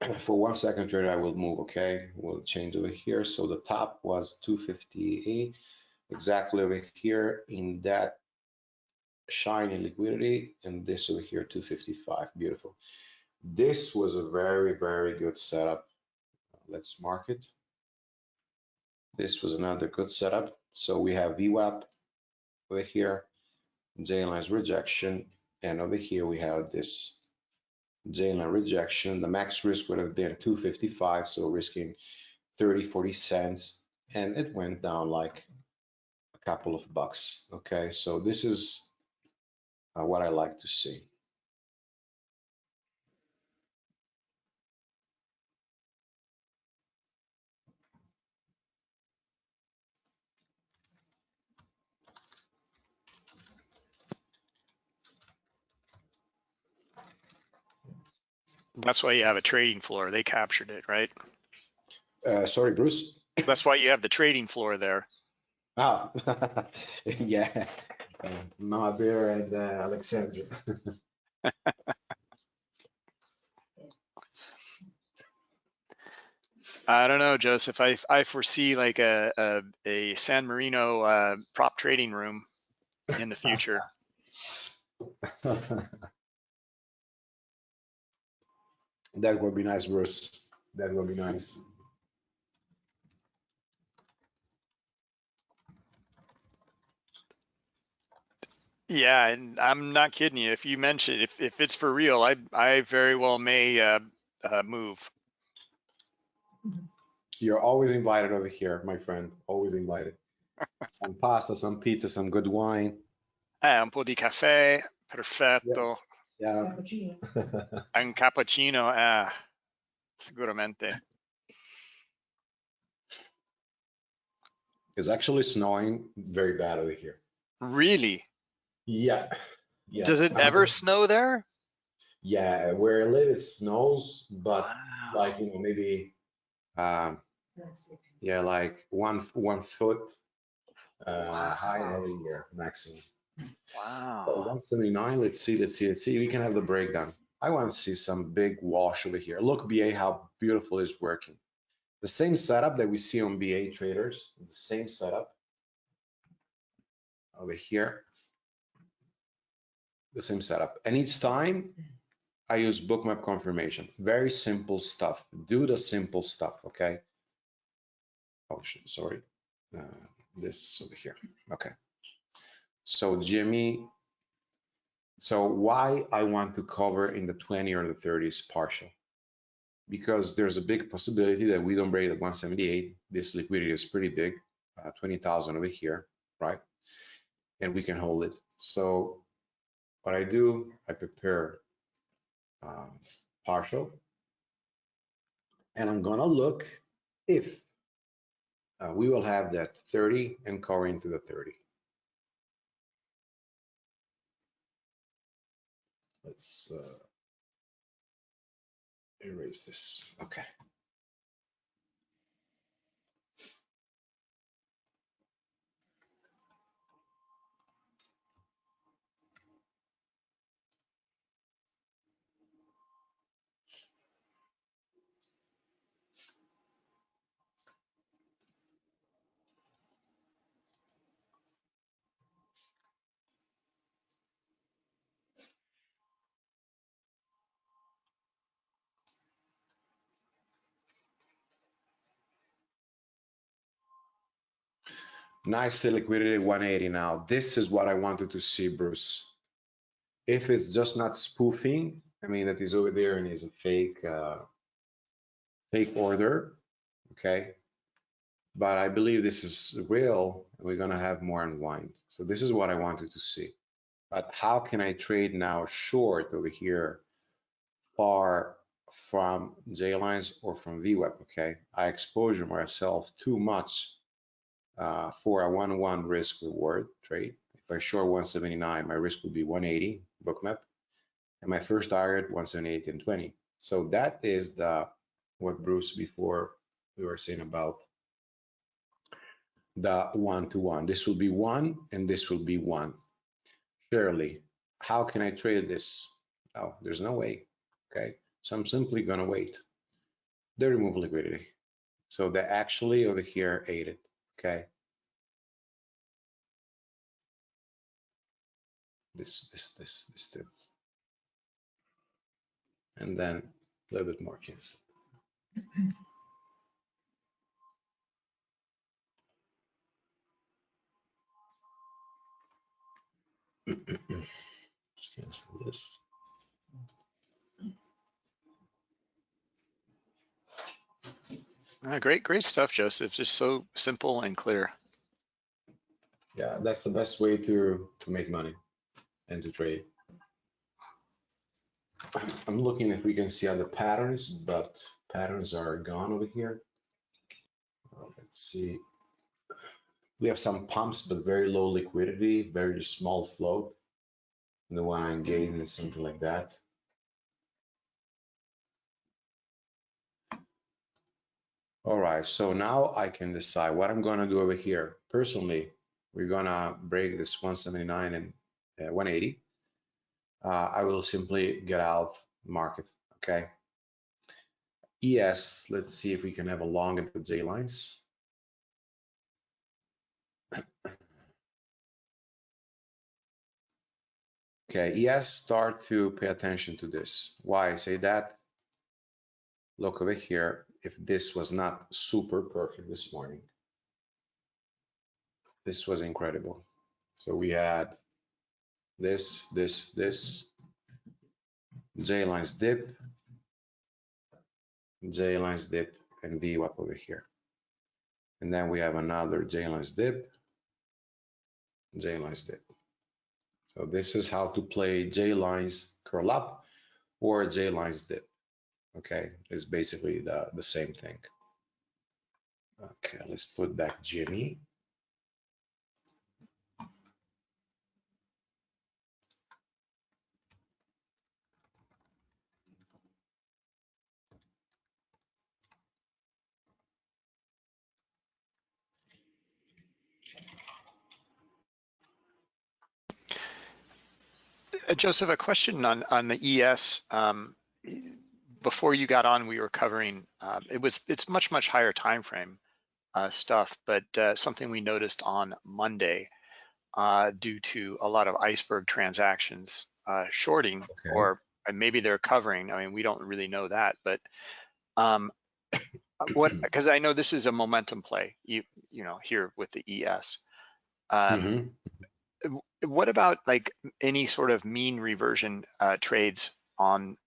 *clears throat* For one second trade, I will move. Okay, we'll change over here. So the top was 258 exactly over here in that shiny liquidity and this over here 255 beautiful. This was a very very good setup. Let's mark it. This was another good setup. So we have VWAP over here J lines rejection and over here we have this J line rejection. The max risk would have been 255 so risking 30 40 cents and it went down like couple of bucks. Okay, so this is uh, what I like to see. That's why you have a trading floor. They captured it, right? Uh, sorry, Bruce. That's why you have the trading floor there. Ah, *laughs* yeah, uh, Mama Bear and uh, Alexandra. *laughs* I don't know, Joseph. I I foresee like a a, a San Marino uh, prop trading room in the future. *laughs* that would be nice, Bruce. That would be nice. Yeah, and I'm not kidding you. If you mention if if it's for real, I I very well may uh, uh, move. You're always invited over here, my friend. Always invited. *laughs* some pasta, some pizza, some good wine. Eh, un po' di caffè, perfetto. Yeah. Un cappuccino, ah, sicuramente. it's actually snowing very bad over here. Really? Yeah. Yeah. Does it ever snow there? Yeah, where I live it snows, but Wow. like you know maybe um Yeah, like one, one foot uh, Wow. high over here, maximum. So Wow. 179, let's see, let's see, let's see. We can have the breakdown. I want to see some big wash over here. Look, BA, how beautiful it's working. The same setup that we see on BA traders, the same setup over here. The same setup. And each time I use bookmap confirmation. Very simple stuff. Do the simple stuff, okay? Oh, sorry. Uh, this over here. Okay. So Jimmy, so why I want to cover in the 20 or the 30s partial? Because there's a big possibility that we don't break at 178. This liquidity is pretty big, uh, 20,000 over here, right? And we can hold it. So what I do, I prepare um, partial. And I'm gonna look if uh, we will have that 30 and cover into the 30. Let's uh, erase this. Okay. Nice liquidity 180 now. This is what I wanted to see, Bruce. If it's just not spoofing, I mean, that is over there and is a fake, uh, fake order, okay? But I believe this is real. We're gonna have more unwind. So this is what I wanted to see. But how can I trade now short over here far from J lines or from VWAP, okay? I exposure myself too much uh, for a one-one risk reward trade. If I short 179, my risk would be 180 bookmap, and my first target 178 and 20. So that is the what Bruce before we were saying about the one-to-one. This will be one, and this will be one. Surely, how can I trade this? Oh, there's no way. Okay, so I'm simply gonna wait. They remove liquidity. So they actually over here ate it. Okay. This, this, this, this too. And then a little bit more chance. Let's *clears throat* cancel this. Ah, great, great stuff, Joseph. Just so simple and clear. Yeah, that's the best way to to make money and to trade. I'm looking if we can see other patterns, but patterns are gone over here. Uh, Let's see. We have some pumps, but very low liquidity, very small float. The one I'm getting is something like that. All right, so now I can decide what I'm gonna do over here. Personally, we're gonna break this 179 and uh, 180. Uh, I will simply get out market, okay? ES, let's see if we can have a long the J lines. *coughs* Okay, ES, start to pay attention to this. Why I say that? Look over here, if this was not super perfect this morning, this was incredible. So we had this, this, this, J lines dip, J lines dip, and VWAP over here. And then we have another J lines dip, J lines dip. So this is how to play J lines curl up or J lines dip okay, it's basically the, the same thing. Okay, let's put back Jimmy. Uh, Joseph, a question on, on the ES. Um, before you got on, we were covering, um, it was, it's much, much higher time frame uh, stuff, but uh, something we noticed on Monday uh, due to a lot of iceberg transactions uh, shorting Okay. or and maybe they're covering. I mean, we don't really know that, but um, what, *clears throat* because I know this is a momentum play, you, you know, here with the ES. Um, Mhm. what about like any sort of mean reversion uh, trades on,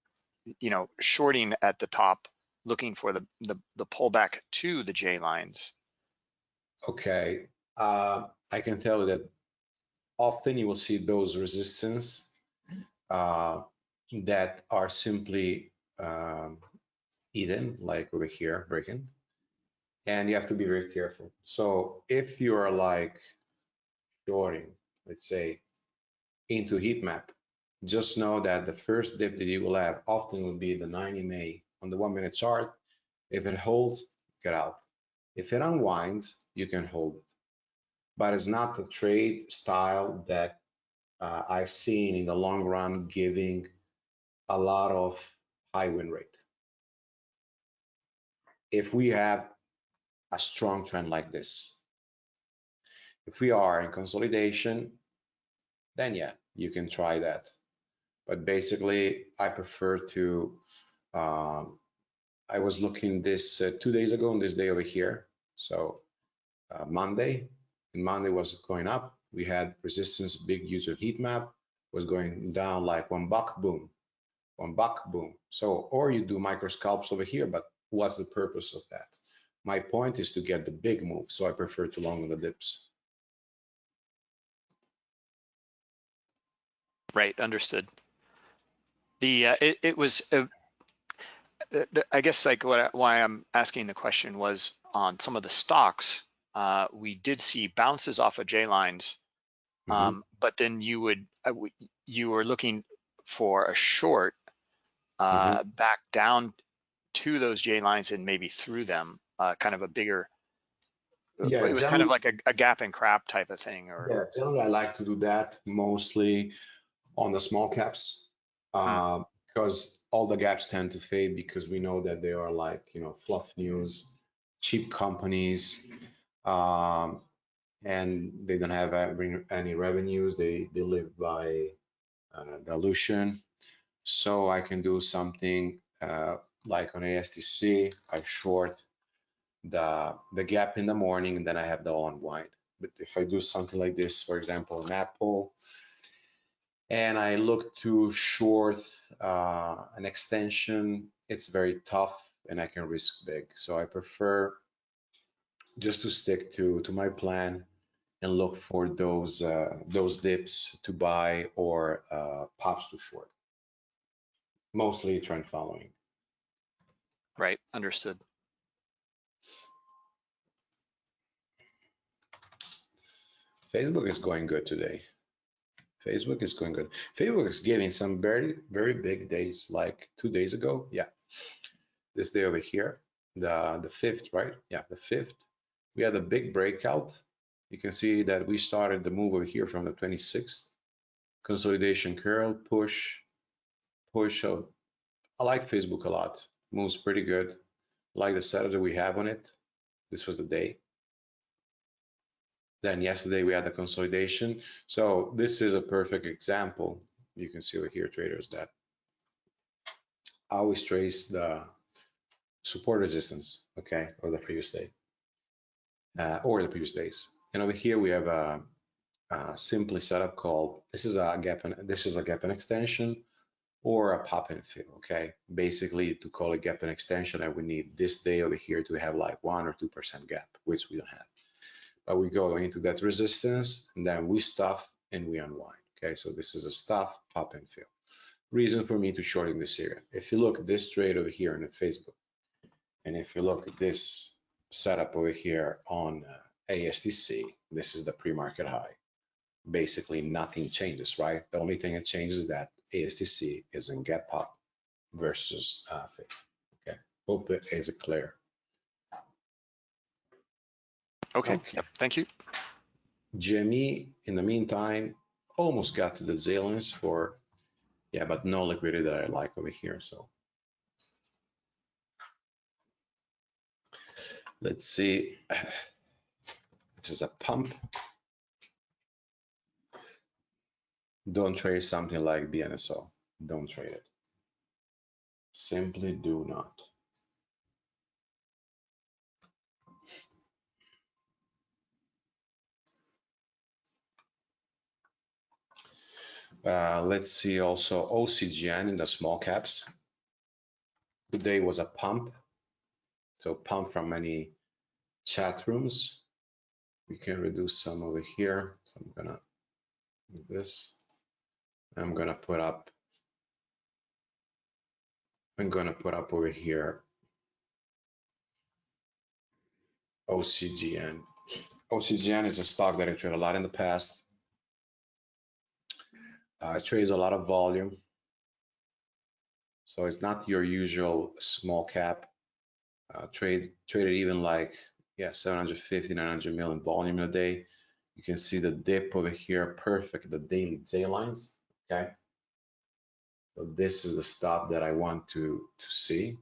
you know, shorting at the top, looking for the, the, the pullback to the J lines? Okay, uh, I can tell you that often you will see those resistance uh, that are simply um, hidden, like over here, breaking. And you have to be very careful. So if you are like shorting, let's say, into heat map, just know that the first dip that you will have often will be the 90 MA on the one minute chart. If it holds, get out. If it unwinds, you can hold it. But it's not the trade style that uh, I've seen in the long run giving a lot of high win rate. If we have a strong trend like this, if we are in consolidation, then yeah, you can try that. But basically, I prefer to, um, I was looking this uh, two days ago on this day over here. So uh, Monday, and Monday was going up. We had resistance, big user heat map was going down like one buck, boom, one buck, boom. So, or you do micro scalps over here, but what's the purpose of that? My point is to get the big move, so I prefer to long on the dips. Right, understood. The, uh, it, it was, uh, the, the, I guess like what, I- why I'm asking the question was on some of the stocks, uh, we did see bounces off of J lines. Mhm. Um, but then you would, uh, you were looking for a short, uh, back down to those J lines and maybe through them, uh, kind of a bigger, Yeah, it was kind of like a, a gap and crap type of thing or, Yeah, generally I like to do that mostly on the small caps. Uh, because all the gaps tend to fade because we know that they are like, you know, fluff news, cheap companies. Um, and they don't have any revenues. They, they live by uh, dilution. So I can do something uh, like on ASTC, I short the, the gap in the morning and then I have the unwind. But if I do something like this, for example, an Apple, and I look to short uh, an extension, it's very tough and I can risk big. So I prefer just to stick to, to my plan and look for those, uh, those dips to buy or uh, pops to short. Mostly trend following. right, understood. Facebook is going good today. Facebook is going good. Facebook is giving some very, very big days, like two days ago. Yeah. This day over here, the, the fifth, right? Yeah, the fifth. We had a big breakout. You can see that we started the move over here from the 26th. Consolidation curl, push, push. I like Facebook a lot. Moves pretty good. Like the setup that we have on it. This was the day. Then yesterday we had the consolidation. So this is a perfect example. You can see over here, traders, that I always trace the support resistance, okay, or the previous day, uh, or the previous days. And over here we have a, a simply setup called this is a gap and this is a gap and extension or a pop and fill, okay. Basically, to call it gap and extension, I would need this day over here to have like one or two percent gap, which we don't have but we go into that resistance and then we stuff and we unwind. Okay, so this is a stuff, pop and fill. Reason for me to short in this area. If you look at this trade over here on Facebook, and if you look at this setup over here on uh, ASTC, this is the pre-market high. Basically, nothing changes, right? The only thing that changes is that ASTC is in gap pop versus uh. Okay, hope it is clear. Okay, Okay. yep, thank you. Jimmy, in the meantime, almost got to the Zalians for Yeah, but no liquidity that I like over here, so. Let's see. This is a pump. Don't trade something like BNSO. Don't trade it. Simply do not. Uh, let's see also OCGN in the small caps. Today was a pump. So pump from many chat rooms. We can reduce some over here. So I'm gonna do this. I'm gonna put up, I'm gonna put up over here OCGN. OCGN is a stock that I trade a lot in the past. Uh, it trades a lot of volume. So it's not your usual small cap uh, trade, traded even like, yeah, 750, 900 million volume a day. You can see the dip over here, perfect, the daily J lines, okay? So this is the stop that I want to, to see.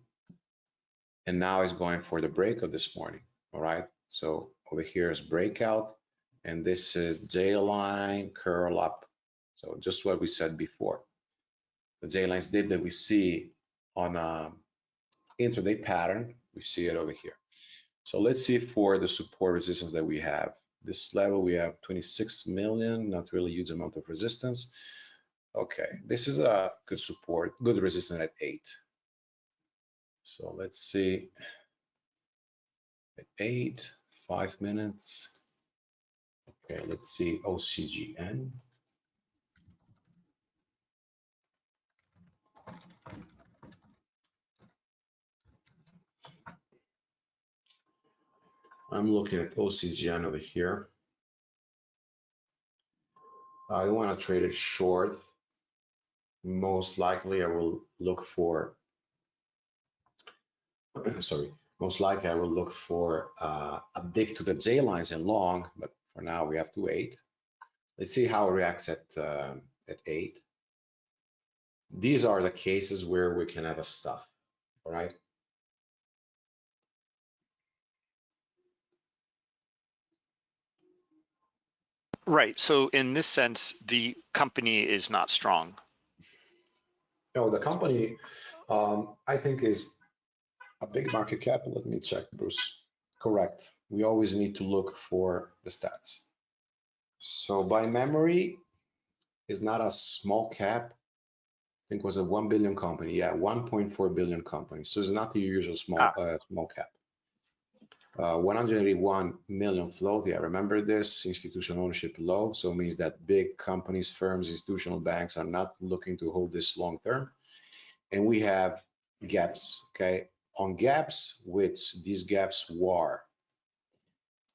And now it's going for the breakout this morning, all right? So over here is breakout, and this is J line, curl up, so just what we said before. The J-lines dip that we see on a intraday pattern, we see it over here. So let's see for the support resistance that we have. This level, we have 26 million, not really huge amount of resistance. Okay, this is a good support, good resistance at eight. So let's see, at eight, five minutes. Okay, let's see OCGN. I'm looking at OCGN over here. I want to trade it short. Most likely I will look for, *clears throat* sorry, most likely I will look for uh, a dip to the J lines and long, but for now we have to wait. Let's see how it reacts at, uh, at eight. These are the cases where we can have a stuff, all right? Right. So in this sense, the company is not strong. No, the company, um, I think is a big market cap. Let me check, Bruce. Correct. We always need to look for the stats. So by memory, is not a small cap. I think it was a 1 billion company. Yeah, 1.4 billion company. So it's not the usual small Ah. uh, small cap. Uh, 181 million float. Yeah, remember this institutional ownership low. So it means that big companies, firms, institutional banks are not looking to hold this long term. And we have gaps. Okay, on gaps, which these gaps were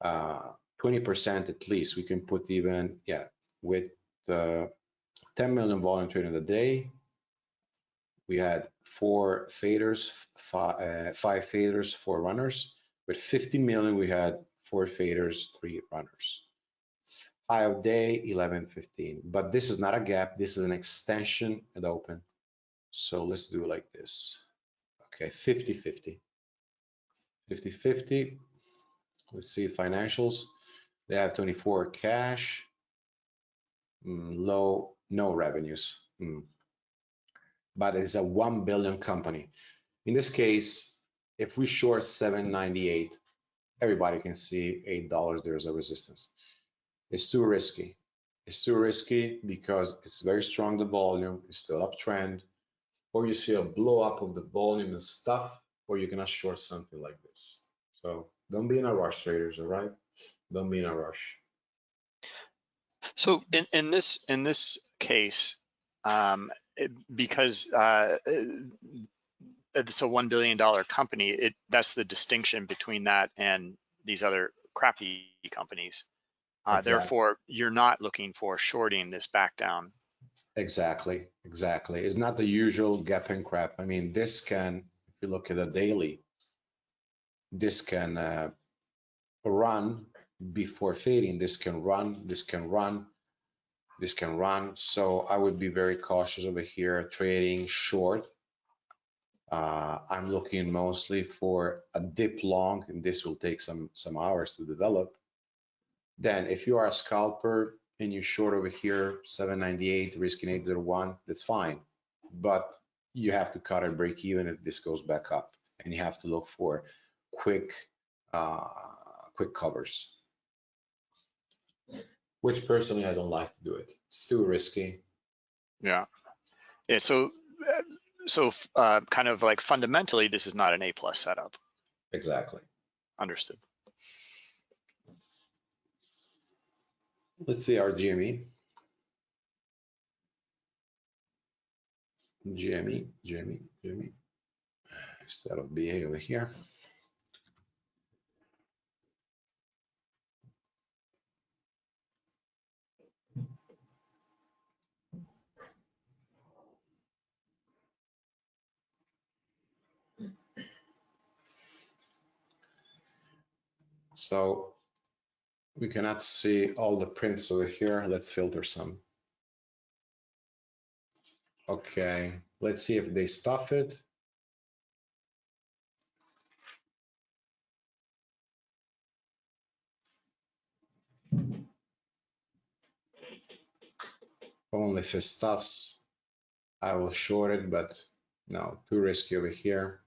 uh, 20% at least. We can put even yeah with the 10 million volume trading in a day. We had four faders, five, uh, five faders, four runners. With 50 million, we had four faders, three runners. High of day, 11, 15. But this is not a gap. This is an extension at open. So let's do like this. Okay, 50, 50. 50, 50. Let's see financials. They have 24 cash, mm, low, no revenues. Mm. But it's a 1 billion company. In this case, if we short 798, everybody can see $8, there's a resistance. It's too risky. It's too risky because it's very strong, the volume, is still uptrend, or you see a blow up of the volume and stuff, or you cannot short something like this. So don't be in a rush, traders, all right? Don't be in a rush. So in, in this in this case, um, because uh, it's a one billion dollar company, it that's the distinction between that and these other crappy companies. Uh, Exactly. Therefore, you're not looking for shorting this back down. Exactly, exactly. It's not the usual gap and crap. I mean, this can, if you look at the daily, this can uh, run before fading. This can run, this can run. This can run, so I would be very cautious over here trading short. Uh, I'm looking mostly for a dip long, and this will take some some hours to develop. Then, if you are a scalper and you short over here 798, risking 801, that's fine. But you have to cut a break even if this goes back up, and you have to look for quick uh, quick covers which personally I don't like to do it. It's too risky. Yeah. Yeah. So, so uh, kind of like fundamentally, this is not an A plus setup. Exactly. Understood. Let's see our GME. GME, GME, GME. Instead of BA over here. So we cannot see all the prints over here. Let's filter some. Okay, let's see if they stuff it. Only if it stuffs, I will short it, but no, too risky over here.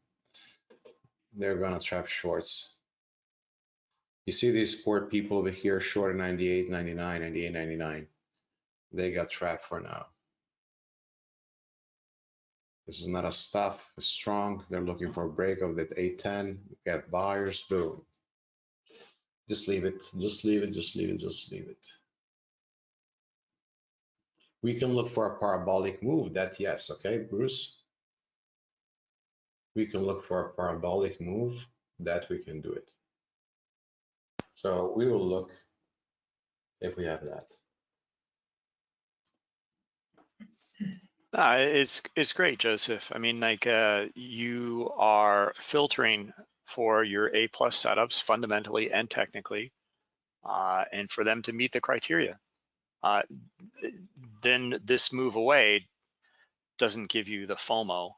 They're gonna trap shorts. You see these poor people over here short 98, 99, 98, 99. They got trapped for now. This is not a stuff, it's strong. They're looking for a break of that 810. We got buyers, boom. Just leave it, just leave it, just leave it, just leave it. We can look for a parabolic move, that yes, okay, Bruce? We can look for a parabolic move, that we can do it. So we will look if we have that. Uh, it's it's great, Joseph. I mean, like uh, you are filtering for your A plus setups fundamentally and technically, uh, and for them to meet the criteria. Uh, then this move away doesn't give you the FOMO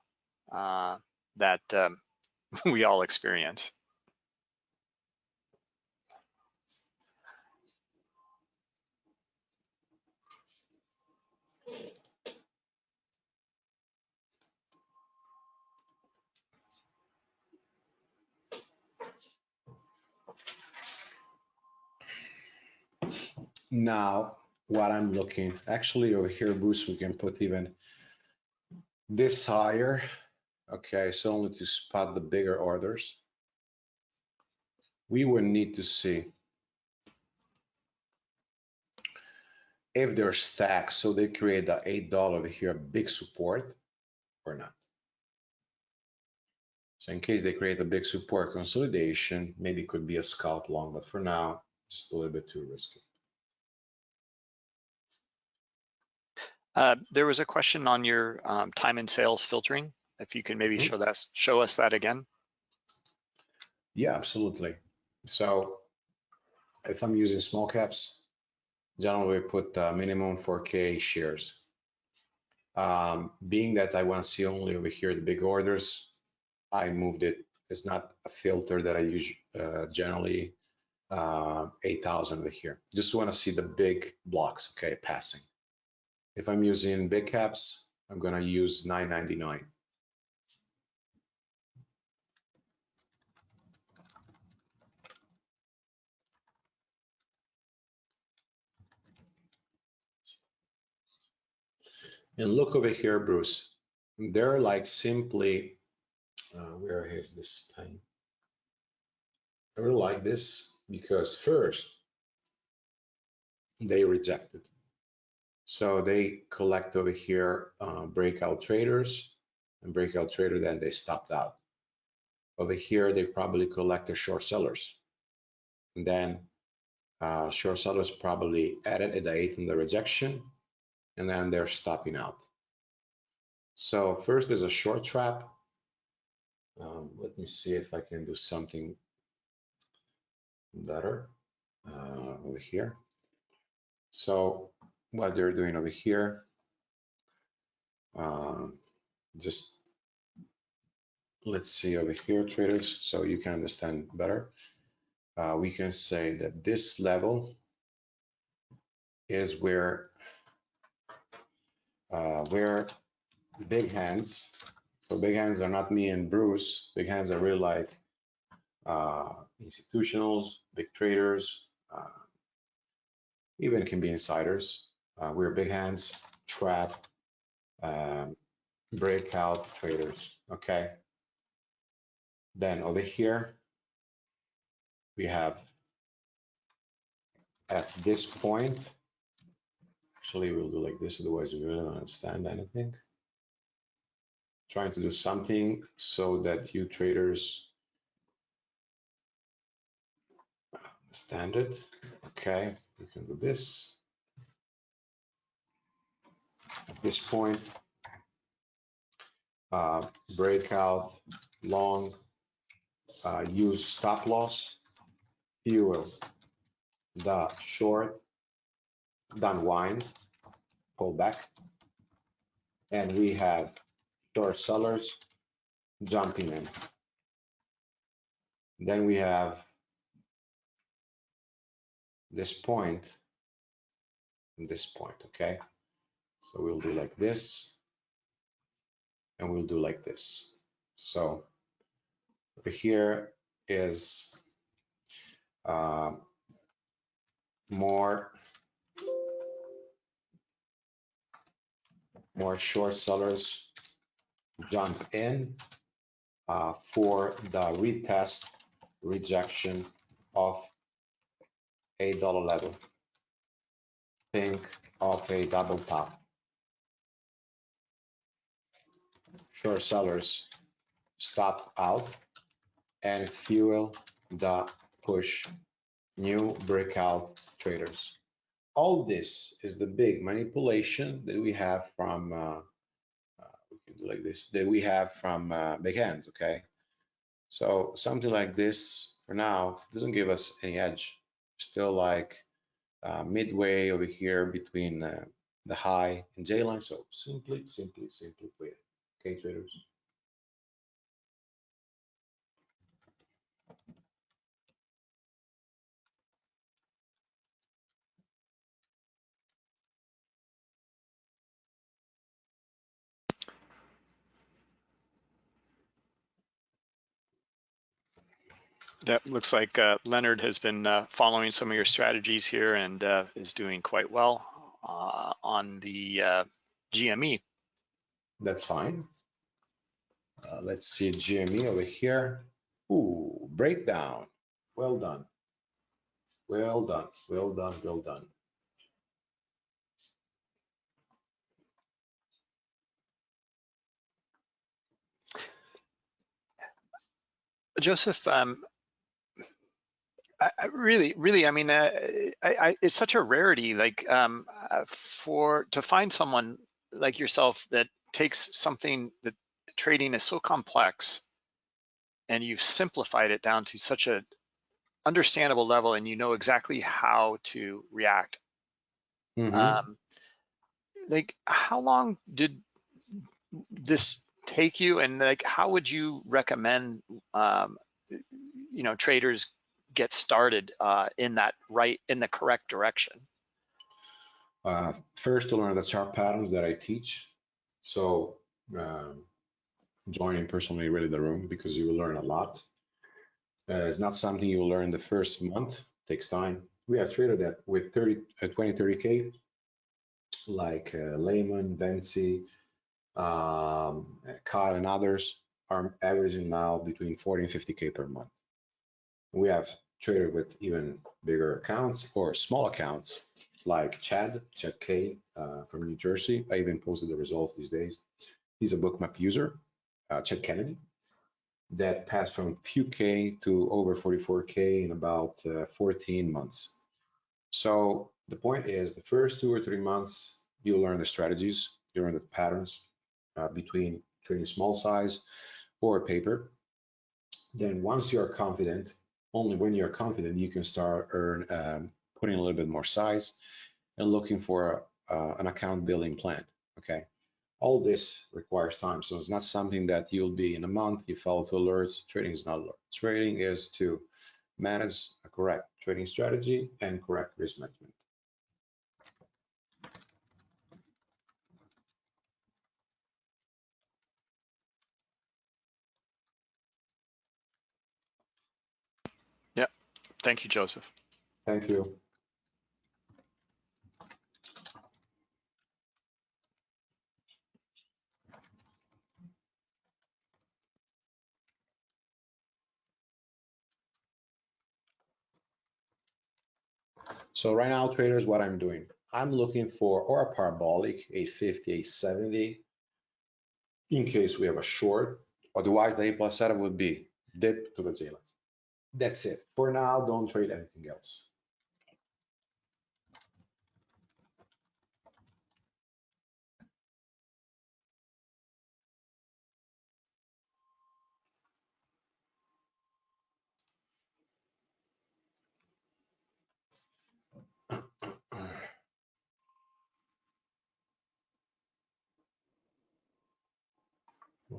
uh, that um, *laughs* we all experience. Now, what I'm looking, actually over here, Bruce, we can put even this higher. Okay, so only to spot the bigger orders. We would need to see if they're stacked, so they create the $8 over here, big support or not. So in case they create a big support consolidation, maybe it could be a scalp long, but for now, it's a little bit too risky. Uh, there was a question on your um, time and sales filtering. If you can maybe Mhm. show that, show us that again. Yeah, absolutely. So if I'm using small caps, generally we put uh, minimum 4K shares. Um, being that I want to see only over here the big orders, I moved it. It's not a filter that I use uh, generally uh, 8,000 over here. Just want to see the big blocks, okay, passing. If I'm using big caps, I'm going to use 999. And look over here, Bruce. They're like simply, uh, where is this pen? I really like this because first, they rejected. So they collect over here uh, breakout traders and breakout trader, then they stopped out. Over here, they probably collect the short sellers. And then uh, short sellers probably added at the eighth in the rejection, and then they're stopping out. So first there's a short trap. Um, let me see if I can do something better uh, over here. So what they're doing over here. Um, just let's see over here, traders, so you can understand better. Uh, we can say that this level is where uh, where big hands. So big hands are not me and Bruce. Big hands are really like uh, institutionals, big traders, uh, even can be insiders. Uh, we're big hands, trap, um, breakout traders. Okay. Then over here, we have at this point, actually we'll do like this, otherwise we don't understand anything. Trying to do something so that you traders understand it. Okay, we can do this. This point, uh, breakout, long, uh, use stop loss, fuel, the short, then wind, pull back. And we have short sellers jumping in. Then we have this point, this point, okay? So we'll do like this and we'll do like this. So here is uh, more more short sellers jump in uh, for the retest rejection of a dollar level. Think of a double top. Short sellers stop out and fuel the push new breakout traders. All this is the big manipulation that we have from, uh, uh, like this, that we have from uh, big hands, okay? So something like this for now doesn't give us any edge. Still like uh, midway over here between uh, the high and J line. So simply, simply, simply wait. Okay, traders. That looks like uh, Leonard has been uh, following some of your strategies here and uh, is doing quite well uh, on the uh, GME. That's fine. Uh, let's see GME over here. Ooh, breakdown. Well done. Well done. Well done. Well done. Joseph, um, I, I really, really, I mean, uh, I, it's such a rarity, like um, uh, for to find someone like yourself that takes something that trading is so complex, and you've simplified it down to such a understandable level, and you know exactly how to react. Mhm. Um, like, how long did this take you, and like, how would you recommend, um, you know, traders get started uh, in that right, in the correct direction? Uh, first to learn the chart patterns that I teach. So um, joining personally really the room because you will learn a lot. Uh, it's not something you will learn the first month, It takes time. We have traders that with 30, uh, 20, 30K, like uh, Lehman, Bensi, um, Kyle and others are averaging now between 40 and 50K per month. We have traders with even bigger accounts or small accounts like Chad, Chad K uh, from New Jersey. I even posted the results these days. He's a bookmap user, uh, Chad Kennedy, that passed from few K to over 44K in about uh, 14 months. So the point is the first two or three months, you learn the strategies, you learn the patterns uh, between trading small size or paper. Then once you're confident, only when you're confident, you can start earn um, putting a little bit more size and looking for uh, an account building plan, okay? All this requires time, so it's not something that you'll be in a month, you follow to alerts. Trading is not alert. Trading is to manage a correct trading strategy and correct risk management. Yeah. Thank you, Joseph. Thank you. So right now, traders, what I'm doing, I'm looking for or a parabolic, a 50, a 70, in case we have a short. Otherwise, the A plus setup would be dip to the J lines. That's it. For now, don't trade anything else.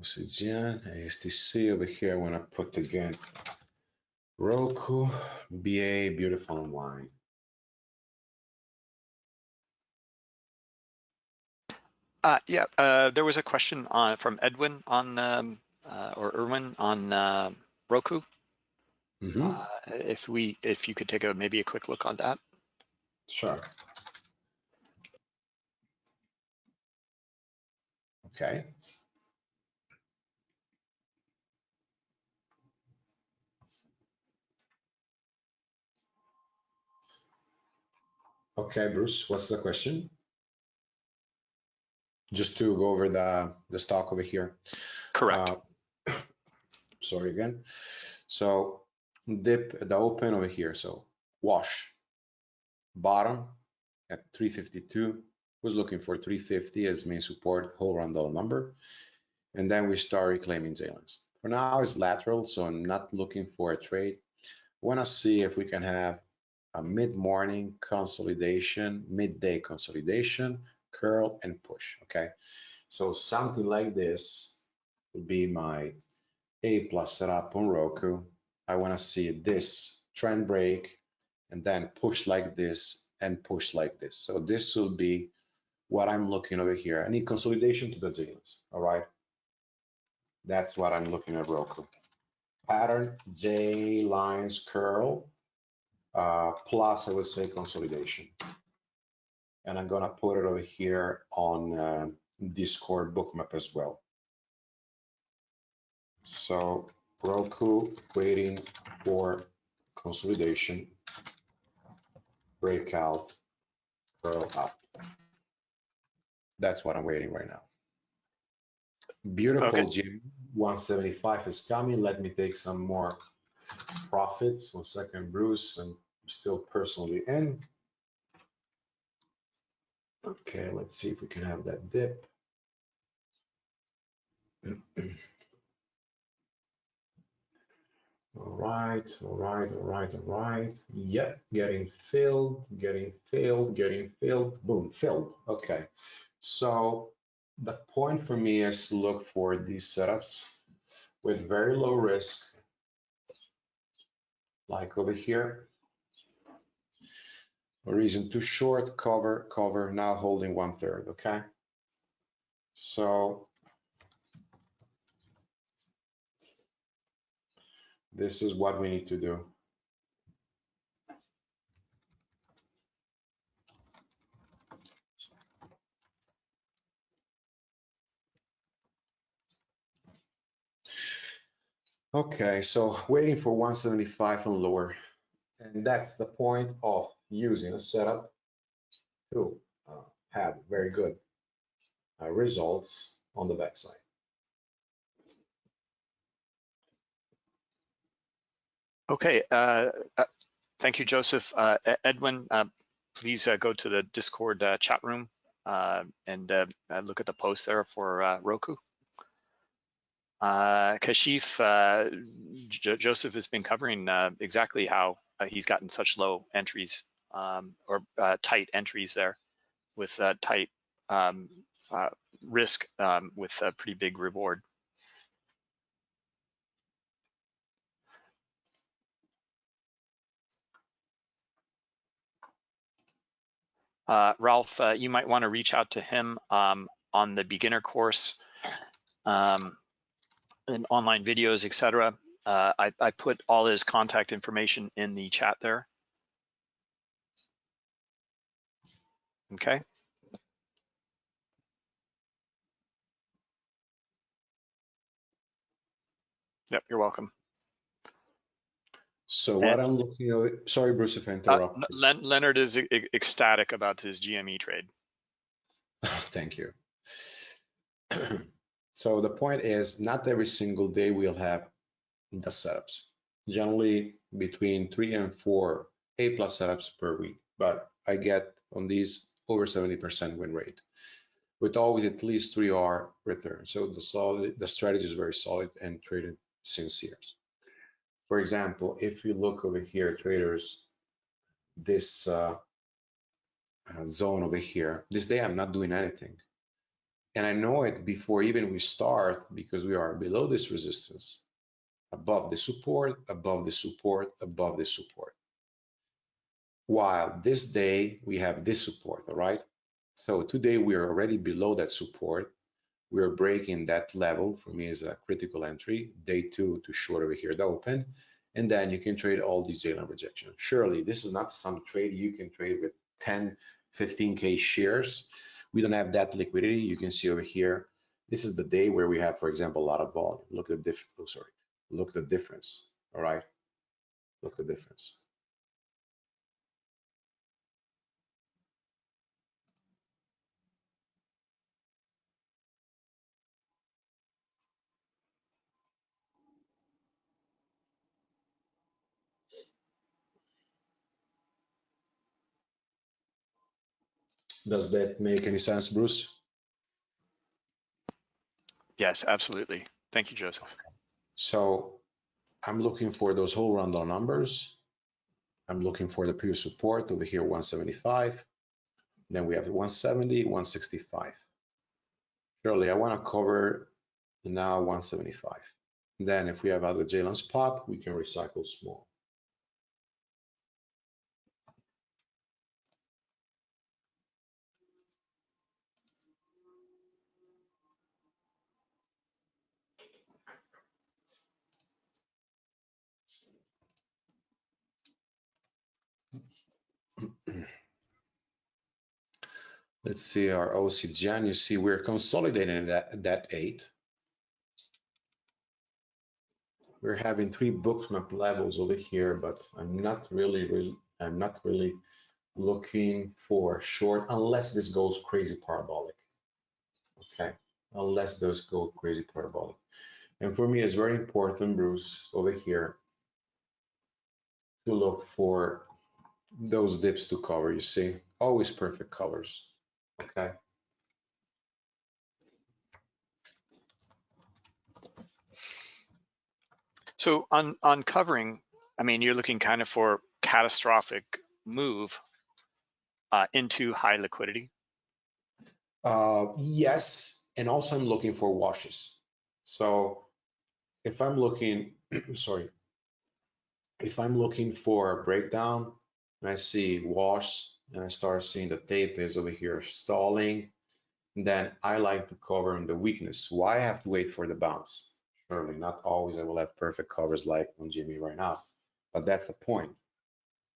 Oxygen, ASTC over here. I want to put again Roku, BA, beautiful and wine. Uh, yeah, uh, there was a question on, from Edwin on, um, uh, or Erwin on uh, Roku. Mm -hmm. Uh, if we, if you could take a maybe a quick look on that. Sure. Okay. Okay, Bruce, what's the question? Just to go over the, the stock over here. Correct. Uh, *coughs* sorry again. So dip the open over here. So wash bottom at 352 was looking for 350 as main support whole round dollar number. And then we start reclaiming J-lines. For now, it's lateral, so I'm not looking for a trade. Want to see if we can have a mid-morning consolidation, midday consolidation, curl and push, okay? So something like this would be my A plus setup on Roku. I wanna see this trend break and then push like this and push like this. So this will be what I'm looking over here. I need consolidation to the J-lines, all right? That's what I'm looking at Roku. Pattern, J lines curl, uh, plus I would say consolidation. And I'm gonna put it over here on uh, Discord bookmap as well. So Roku waiting for consolidation, breakout, curl up. That's what I'm waiting right now. Beautiful, okay. Jim. 175 is coming. Let me take some more profits. One second, Bruce. I'm still personally in. Okay, let's see if we can have that dip. *clears throat* All right, all right, all right, all right. Yep, getting filled, getting filled, getting filled, boom, filled. Okay, so the point for me is to look for these setups with very low risk like over here. A reason too short, cover, cover, now holding one third, okay? So this is what we need to do. Okay, so waiting for 175 and lower. And that's the point of using a setup to uh, have very good uh, results on the backside. Okay, uh, uh thank you, Joseph. Uh, Edwin, uh, please go to the Discord chat room and look at the post there for Roku. Uh, Kashif, uh, Joseph has been covering uh, exactly how uh, he's gotten such low entries um, or uh, tight entries there with uh, tight um, risk um, with a pretty big reward. Ralph, you might want to reach out to him um, on the beginner course um, and online videos, etc. Uh, I, I put all his contact information in the chat there. Okay. Yep, you're welcome. So what And- I'm looking at, sorry, Bruce, if I Uh, interrupt. Len- Leonard is ecstatic about his GME trade. *laughs* Thank you. *clears throat* So the point is, not every single day we'll have the setups. Generally between three and four A plus setups per week, but I get on these over 70% win rate with always at least three R return. So the solid, the strategy is very solid and traded since years. For example, if you look over here, traders, this uh, uh, zone over here, this day I'm not doing anything. And I know it before even we start because we are below this resistance, above the support, above the support, above the support. While this day we have this support, all right? So today we are already below that support. We are breaking that level for me is a critical entry, day two to short over here, the open. And then you can trade all these J-line rejection. Surely this is not some trade you can trade with 10, 15K shares. We don't have that liquidity. You can see over here, this is the day where we have, for example, a lot of volume. Look at the diff, oh, sorry, look at the difference, all right? Look at the difference. Does that make any sense, Bruce? Yes, absolutely. Thank you, Joseph. So I'm looking for those whole random numbers. I'm looking for the previous support over here, 175. Then we have 170, 165. Surely I want to cover now 175. Then if we have other J-lines pop, we can recycle small. Let's see our OCGen. You see we're consolidating that, that eight. We're having three bookmap levels over here, but I'm not really, really, I'm not really looking for short unless this goes crazy parabolic. Okay, unless those go crazy parabolic. And for me, it's very important, Bruce, over here to look for those dips to cover, you see, always perfect colors. Okay. So on on covering, I mean, you're looking kind of for catastrophic move uh, into high liquidity. Uh, yes, and also I'm looking for washes. So if I'm looking, *clears throat* sorry, if I'm looking for a breakdown and I see wash and I start seeing the tape is over here stalling, then I like to cover on the weakness. Why I have to wait for the bounce? Surely not always I will have perfect covers like on Jimmy right now, but that's the point.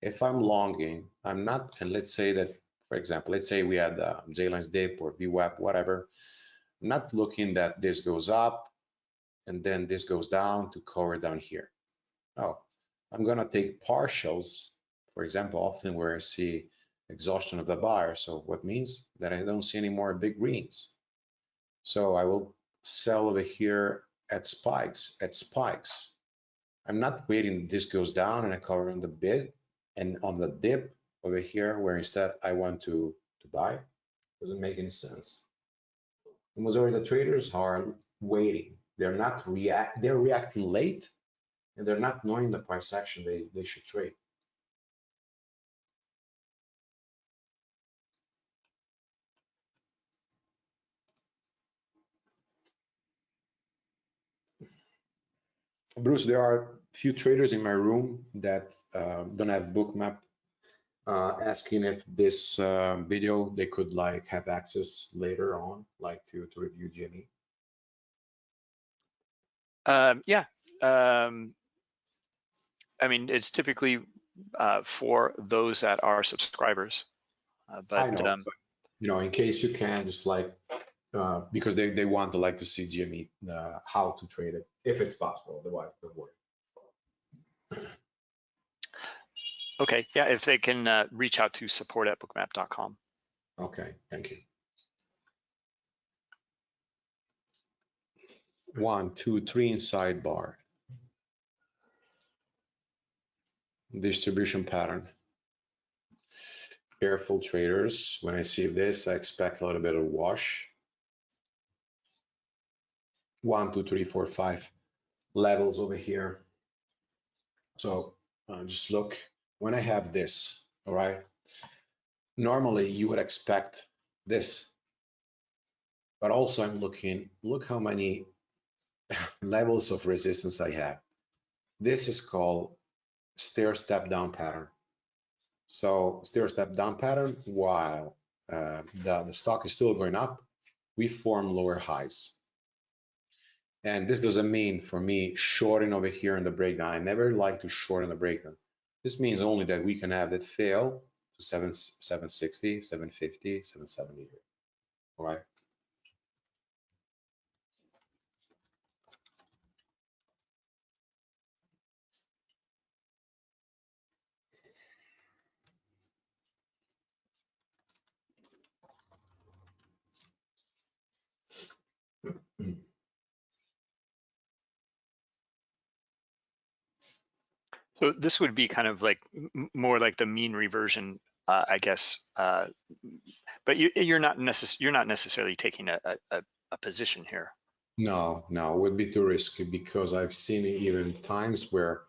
If I'm longing, I'm not, and let's say that, for example, let's say we had uh, dip or VWAP, whatever, not looking that this goes up and then this goes down to cover down here. No, I'm gonna take partials, for example, often where I see exhaustion of the buyer. So what means that I don't see any more big greens. So I will sell over here at spikes, at spikes. I'm not waiting this goes down and I cover on the bid and on the dip over here where instead I want to, to buy. Doesn't make any sense. The majority of the traders are waiting. They're not react, they're reacting late and they're not knowing the price action they, they should trade. Bruce, there are a few traders in my room that uh, don't have bookmap uh, asking if this uh, video they could like have access later on, like to to review GME. Um, yeah. Um, I mean, it's typically uh, for those that are subscribers. Uh, but know, um, but, you know, in case you can, just like uh, because they they want to like to see GME uh, how to trade it if it's possible. Otherwise, don't worry. okay, yeah, if they can uh, reach out to support at bookmap.com. Okay, thank you. One, two, three in sidebar. Distribution pattern. Careful traders. When I see this, I expect a little bit of wash. One, two, three, four, five levels over here. So uh, just look, when I have this, all right, normally you would expect this. But also I'm looking, look how many *laughs* levels of resistance I have. This is called stair step down pattern. So stair step down pattern, while uh, the, the stock is still going up, we form lower highs. And this doesn't mean for me shorting over here in the breakdown. I never like to short in the breakdown. This means only that we can have that fail to 7, 760, 750, 770 here. All right. So this would be kind of like more like the mean reversion, uh, I guess. Uh, but you, you're not necess- you're not necessarily taking a, a, a position here. No, no, would be too risky because I've seen even times where,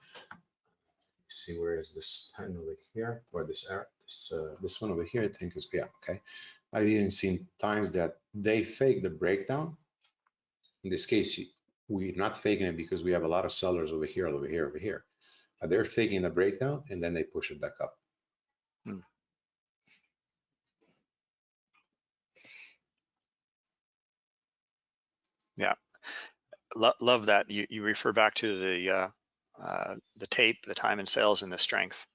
see where is this pen over here or this this uh, this one over here I think is yeah okay. I've even seen times that they fake the breakdown. In this case, we're not faking it because we have a lot of sellers over here, over here, over here. But they're faking a breakdown and then they push it back up. Lo- love that you, you refer back to the uh, uh, the tape, the time and sales, and the strength.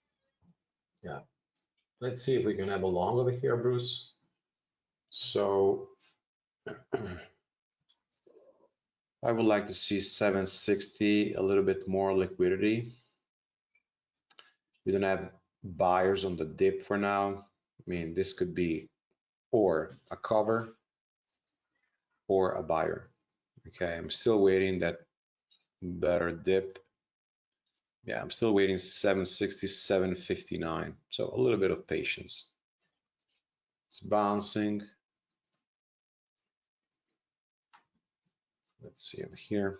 Yeah. Let's see if we can have a long over here, Bruce. So *clears throat* I would like to see 760, a little bit more liquidity. We don't have buyers on the dip for now. I mean, this could be or a cover or a buyer. Okay, I'm still waiting that better dip. Yeah, I'm still waiting 760, 759. So a little bit of patience. It's bouncing. Let's see over here.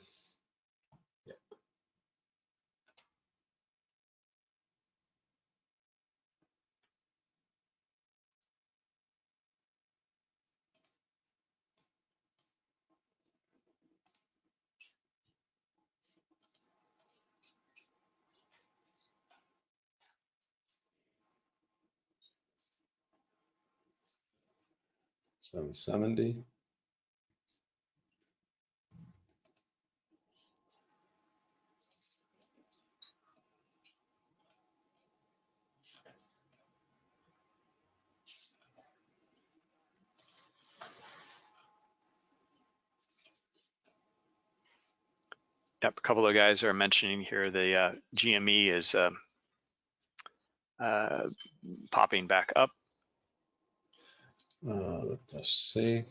770. Yep, a couple of guys are mentioning here the uh, GME is uh, uh, popping back up. Uh, let us see.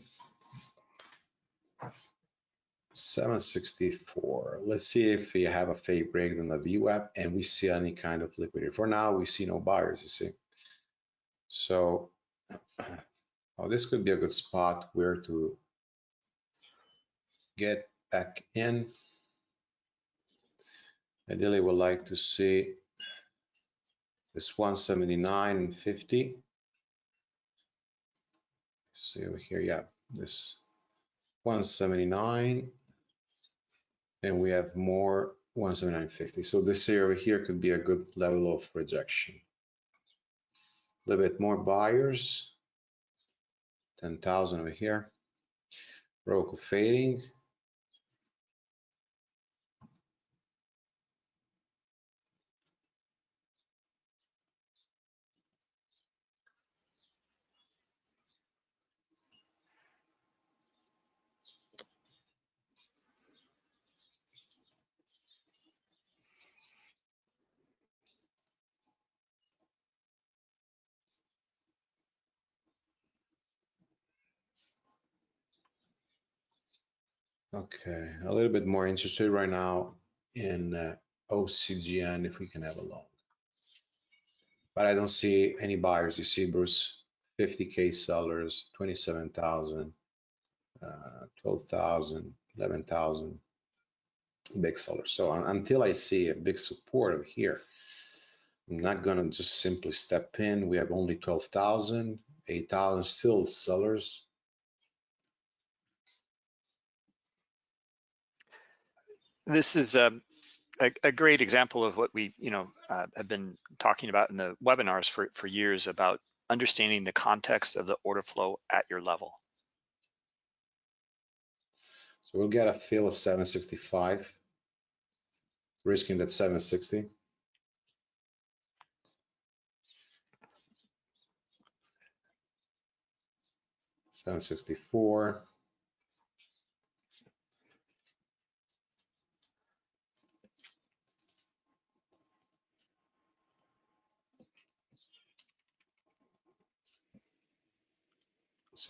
764. Let's see if we have a fake break in the VWAP and we see any kind of liquidity. For now, we see no buyers, you see. So *clears throat* oh, this could be a good spot where to get back in. Ideally, we would like to see this 179 and 50. See over here, yeah, this 179 and we have more 179.50. So this area over here could be a good level of rejection. A little bit more buyers. 10,000 over here. Roku fading. Okay, a little bit more interested right now in uh, OCGN if we can have a long. But I don't see any buyers. You see, Bruce, 50K sellers, 27,000, uh, 12,000, 11,000 big sellers. So un- until I see a big support over here, I'm not gonna just simply step in. We have only 12,000, 8,000 still sellers. This is um, a, a great example of what we, you know, uh, have been talking about in the webinars for, for years about understanding the context of the order flow at your level. So we'll get a fill of 765, risking that 760. Seven sixty-four.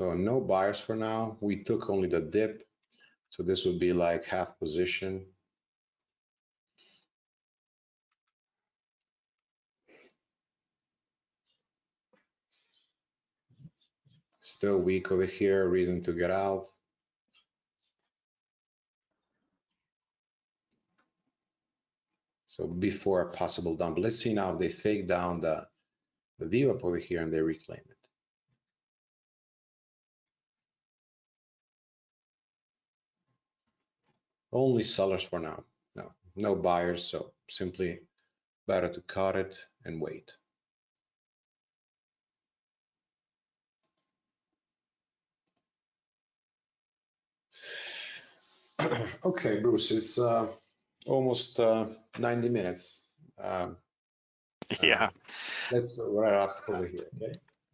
So no buyers for now. We took only the dip. So this would be like half position. Still weak over here, reason to get out. So before a possible dump, let's see now if they fake down the, the VWAP over here and they reclaim it. Only sellers for now. No, no buyers. So simply better to cut it and wait. *clears throat* okay, Bruce, it's uh, almost uh, 90 minutes. Um, *laughs* Yeah. uh, let's wrap up over here. Okay.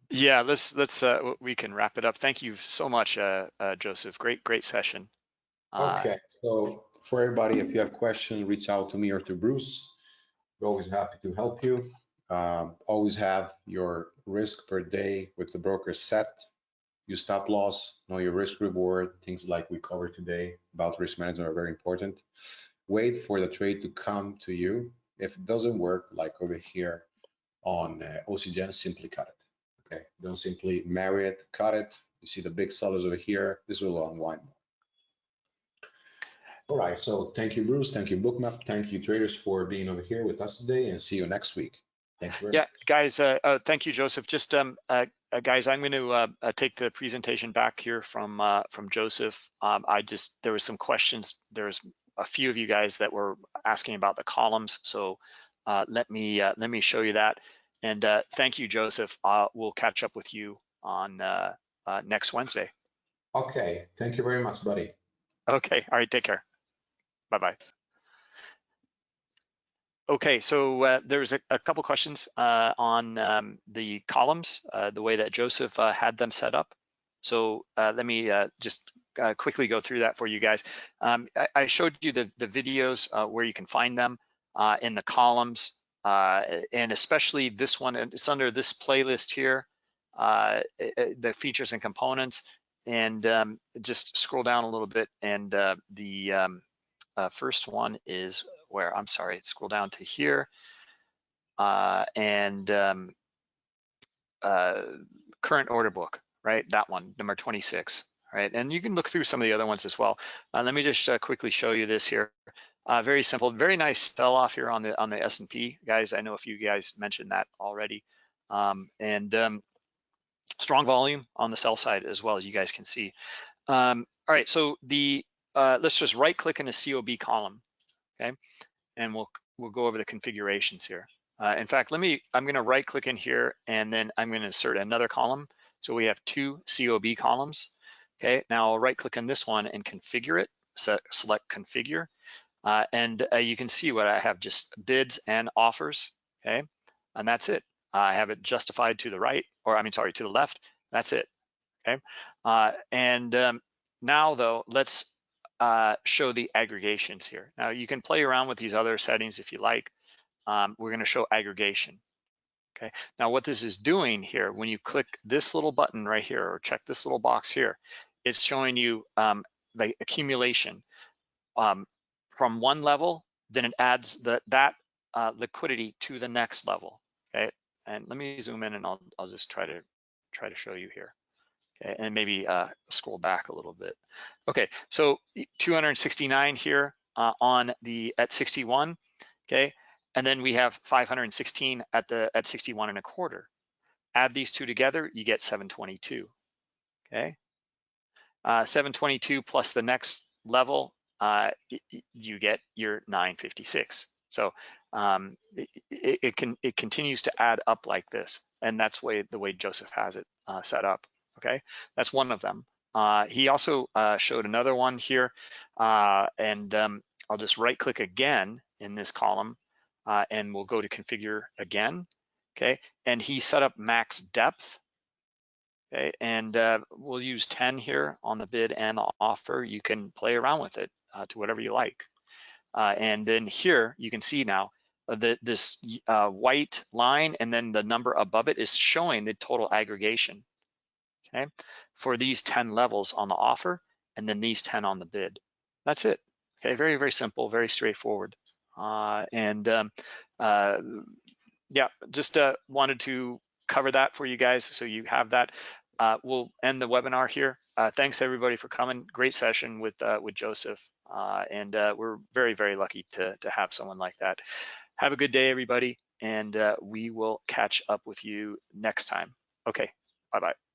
Yeah, let's let's uh, we can wrap it up. Thank you so much, uh, uh, Joseph. Great great session. Uh, Okay, so for everybody, if you have questions, reach out to me or to Bruce. We're always happy to help you. Um, always have your risk per day with the broker set. Your stop loss, know your risk reward, things like we covered today about risk management are very important. Wait for the trade to come to you. If it doesn't work, like over here on uh, OCGN, simply cut it. Okay, don't simply marry it, cut it. You see the big sellers over here. This will unwind more. All right, so thank you, Bruce. Thank you, Bookmap. Thank you, traders, for being over here with us today and see you next week. Thank you Yeah, much. guys, uh, uh, thank you, Joseph. Just, um, uh, uh, guys, I'm going to uh, uh, take the presentation back here from uh, from Joseph. Um, I just there was some questions. There's a few of you guys that were asking about the columns, so uh, let me uh, let me show you that. And uh, thank you, Joseph. Uh, we'll catch up with you on uh, uh, next Wednesday. Okay, thank you very much, buddy. Okay. All right. Take care. Bye bye. Okay, so uh, there's a, a couple questions uh, on um, the columns, uh, the way that Joseph uh, had them set up. So uh, let me uh, just quickly go through that for you guys. Um, I, I showed you the, the videos where you can find them in the columns, and especially this one, it's under this playlist here, the features and components, and um, just scroll down a little bit, and the um, uh, first one is where, I'm sorry, scroll down to here, uh, and um, uh, current order book, right? That one, number 26, right? And you can look through some of the other ones as well. Uh, let me just uh, quickly show you this here. Uh, very simple, very nice sell off here on the on the S&P, guys. I know a few guys mentioned that already, um, and um, strong volume on the sell side as well as you guys can see. Um, all right, so the uh, let's just right click in the COB column, okay? and we'll we'll go over the configurations here. Uh, in fact, let me, I'm gonna right click in here and then I'm gonna insert another column. So we have two COB columns. Okay, now I'll right click on this one and configure it, so select configure. Uh, and uh, you can see what I have just bids and offers, okay? And that's it. I have it justified to the right, or I mean, sorry, to the left, that's it, okay? Uh, and um, now though, let's uh, show the aggregations here. Now you can play around with these other settings if you like. Um, we're gonna show aggregation. Okay, now what this is doing here, when you click this little button right here or check this little box here, it's showing you um, the accumulation um, from one level, then it adds the, that uh, liquidity to the next level. Okay, and let me zoom in and I'll, I'll just try to try to show you here. And maybe uh, scroll back a little bit. Okay, so 269 here uh, on the at 61. Okay, and then we have 516 at the at 61 and a quarter. Add these two together, you get 722. Okay, uh, 722 plus the next level, uh, you get your 956. So um, it, it, can it continues to add up like this, and that's way the way Joseph has it uh, set up. Okay, that's one of them. Uh, he also uh, showed another one here, uh, and um, I'll just right click again in this column uh, and we'll go to configure again, okay? And he set up max depth, okay? And uh, we'll use 10 here on the bid and the offer. You can play around with it uh, to whatever you like. And then here you can see now that this white line and then the number above it is showing the total aggregation, okay? For these 10 levels on the offer and then these 10 on the bid. That's it, okay? Very, very simple, very straightforward. Uh, and um, uh, yeah, just uh, wanted to cover that for you guys so you have that. Uh, we'll end the webinar here. Uh, thanks everybody for coming. Great session with uh, with Joseph, and we're very very lucky to to have someone like that. Have a good day, everybody, and we will catch up with you next time. Okay, bye bye.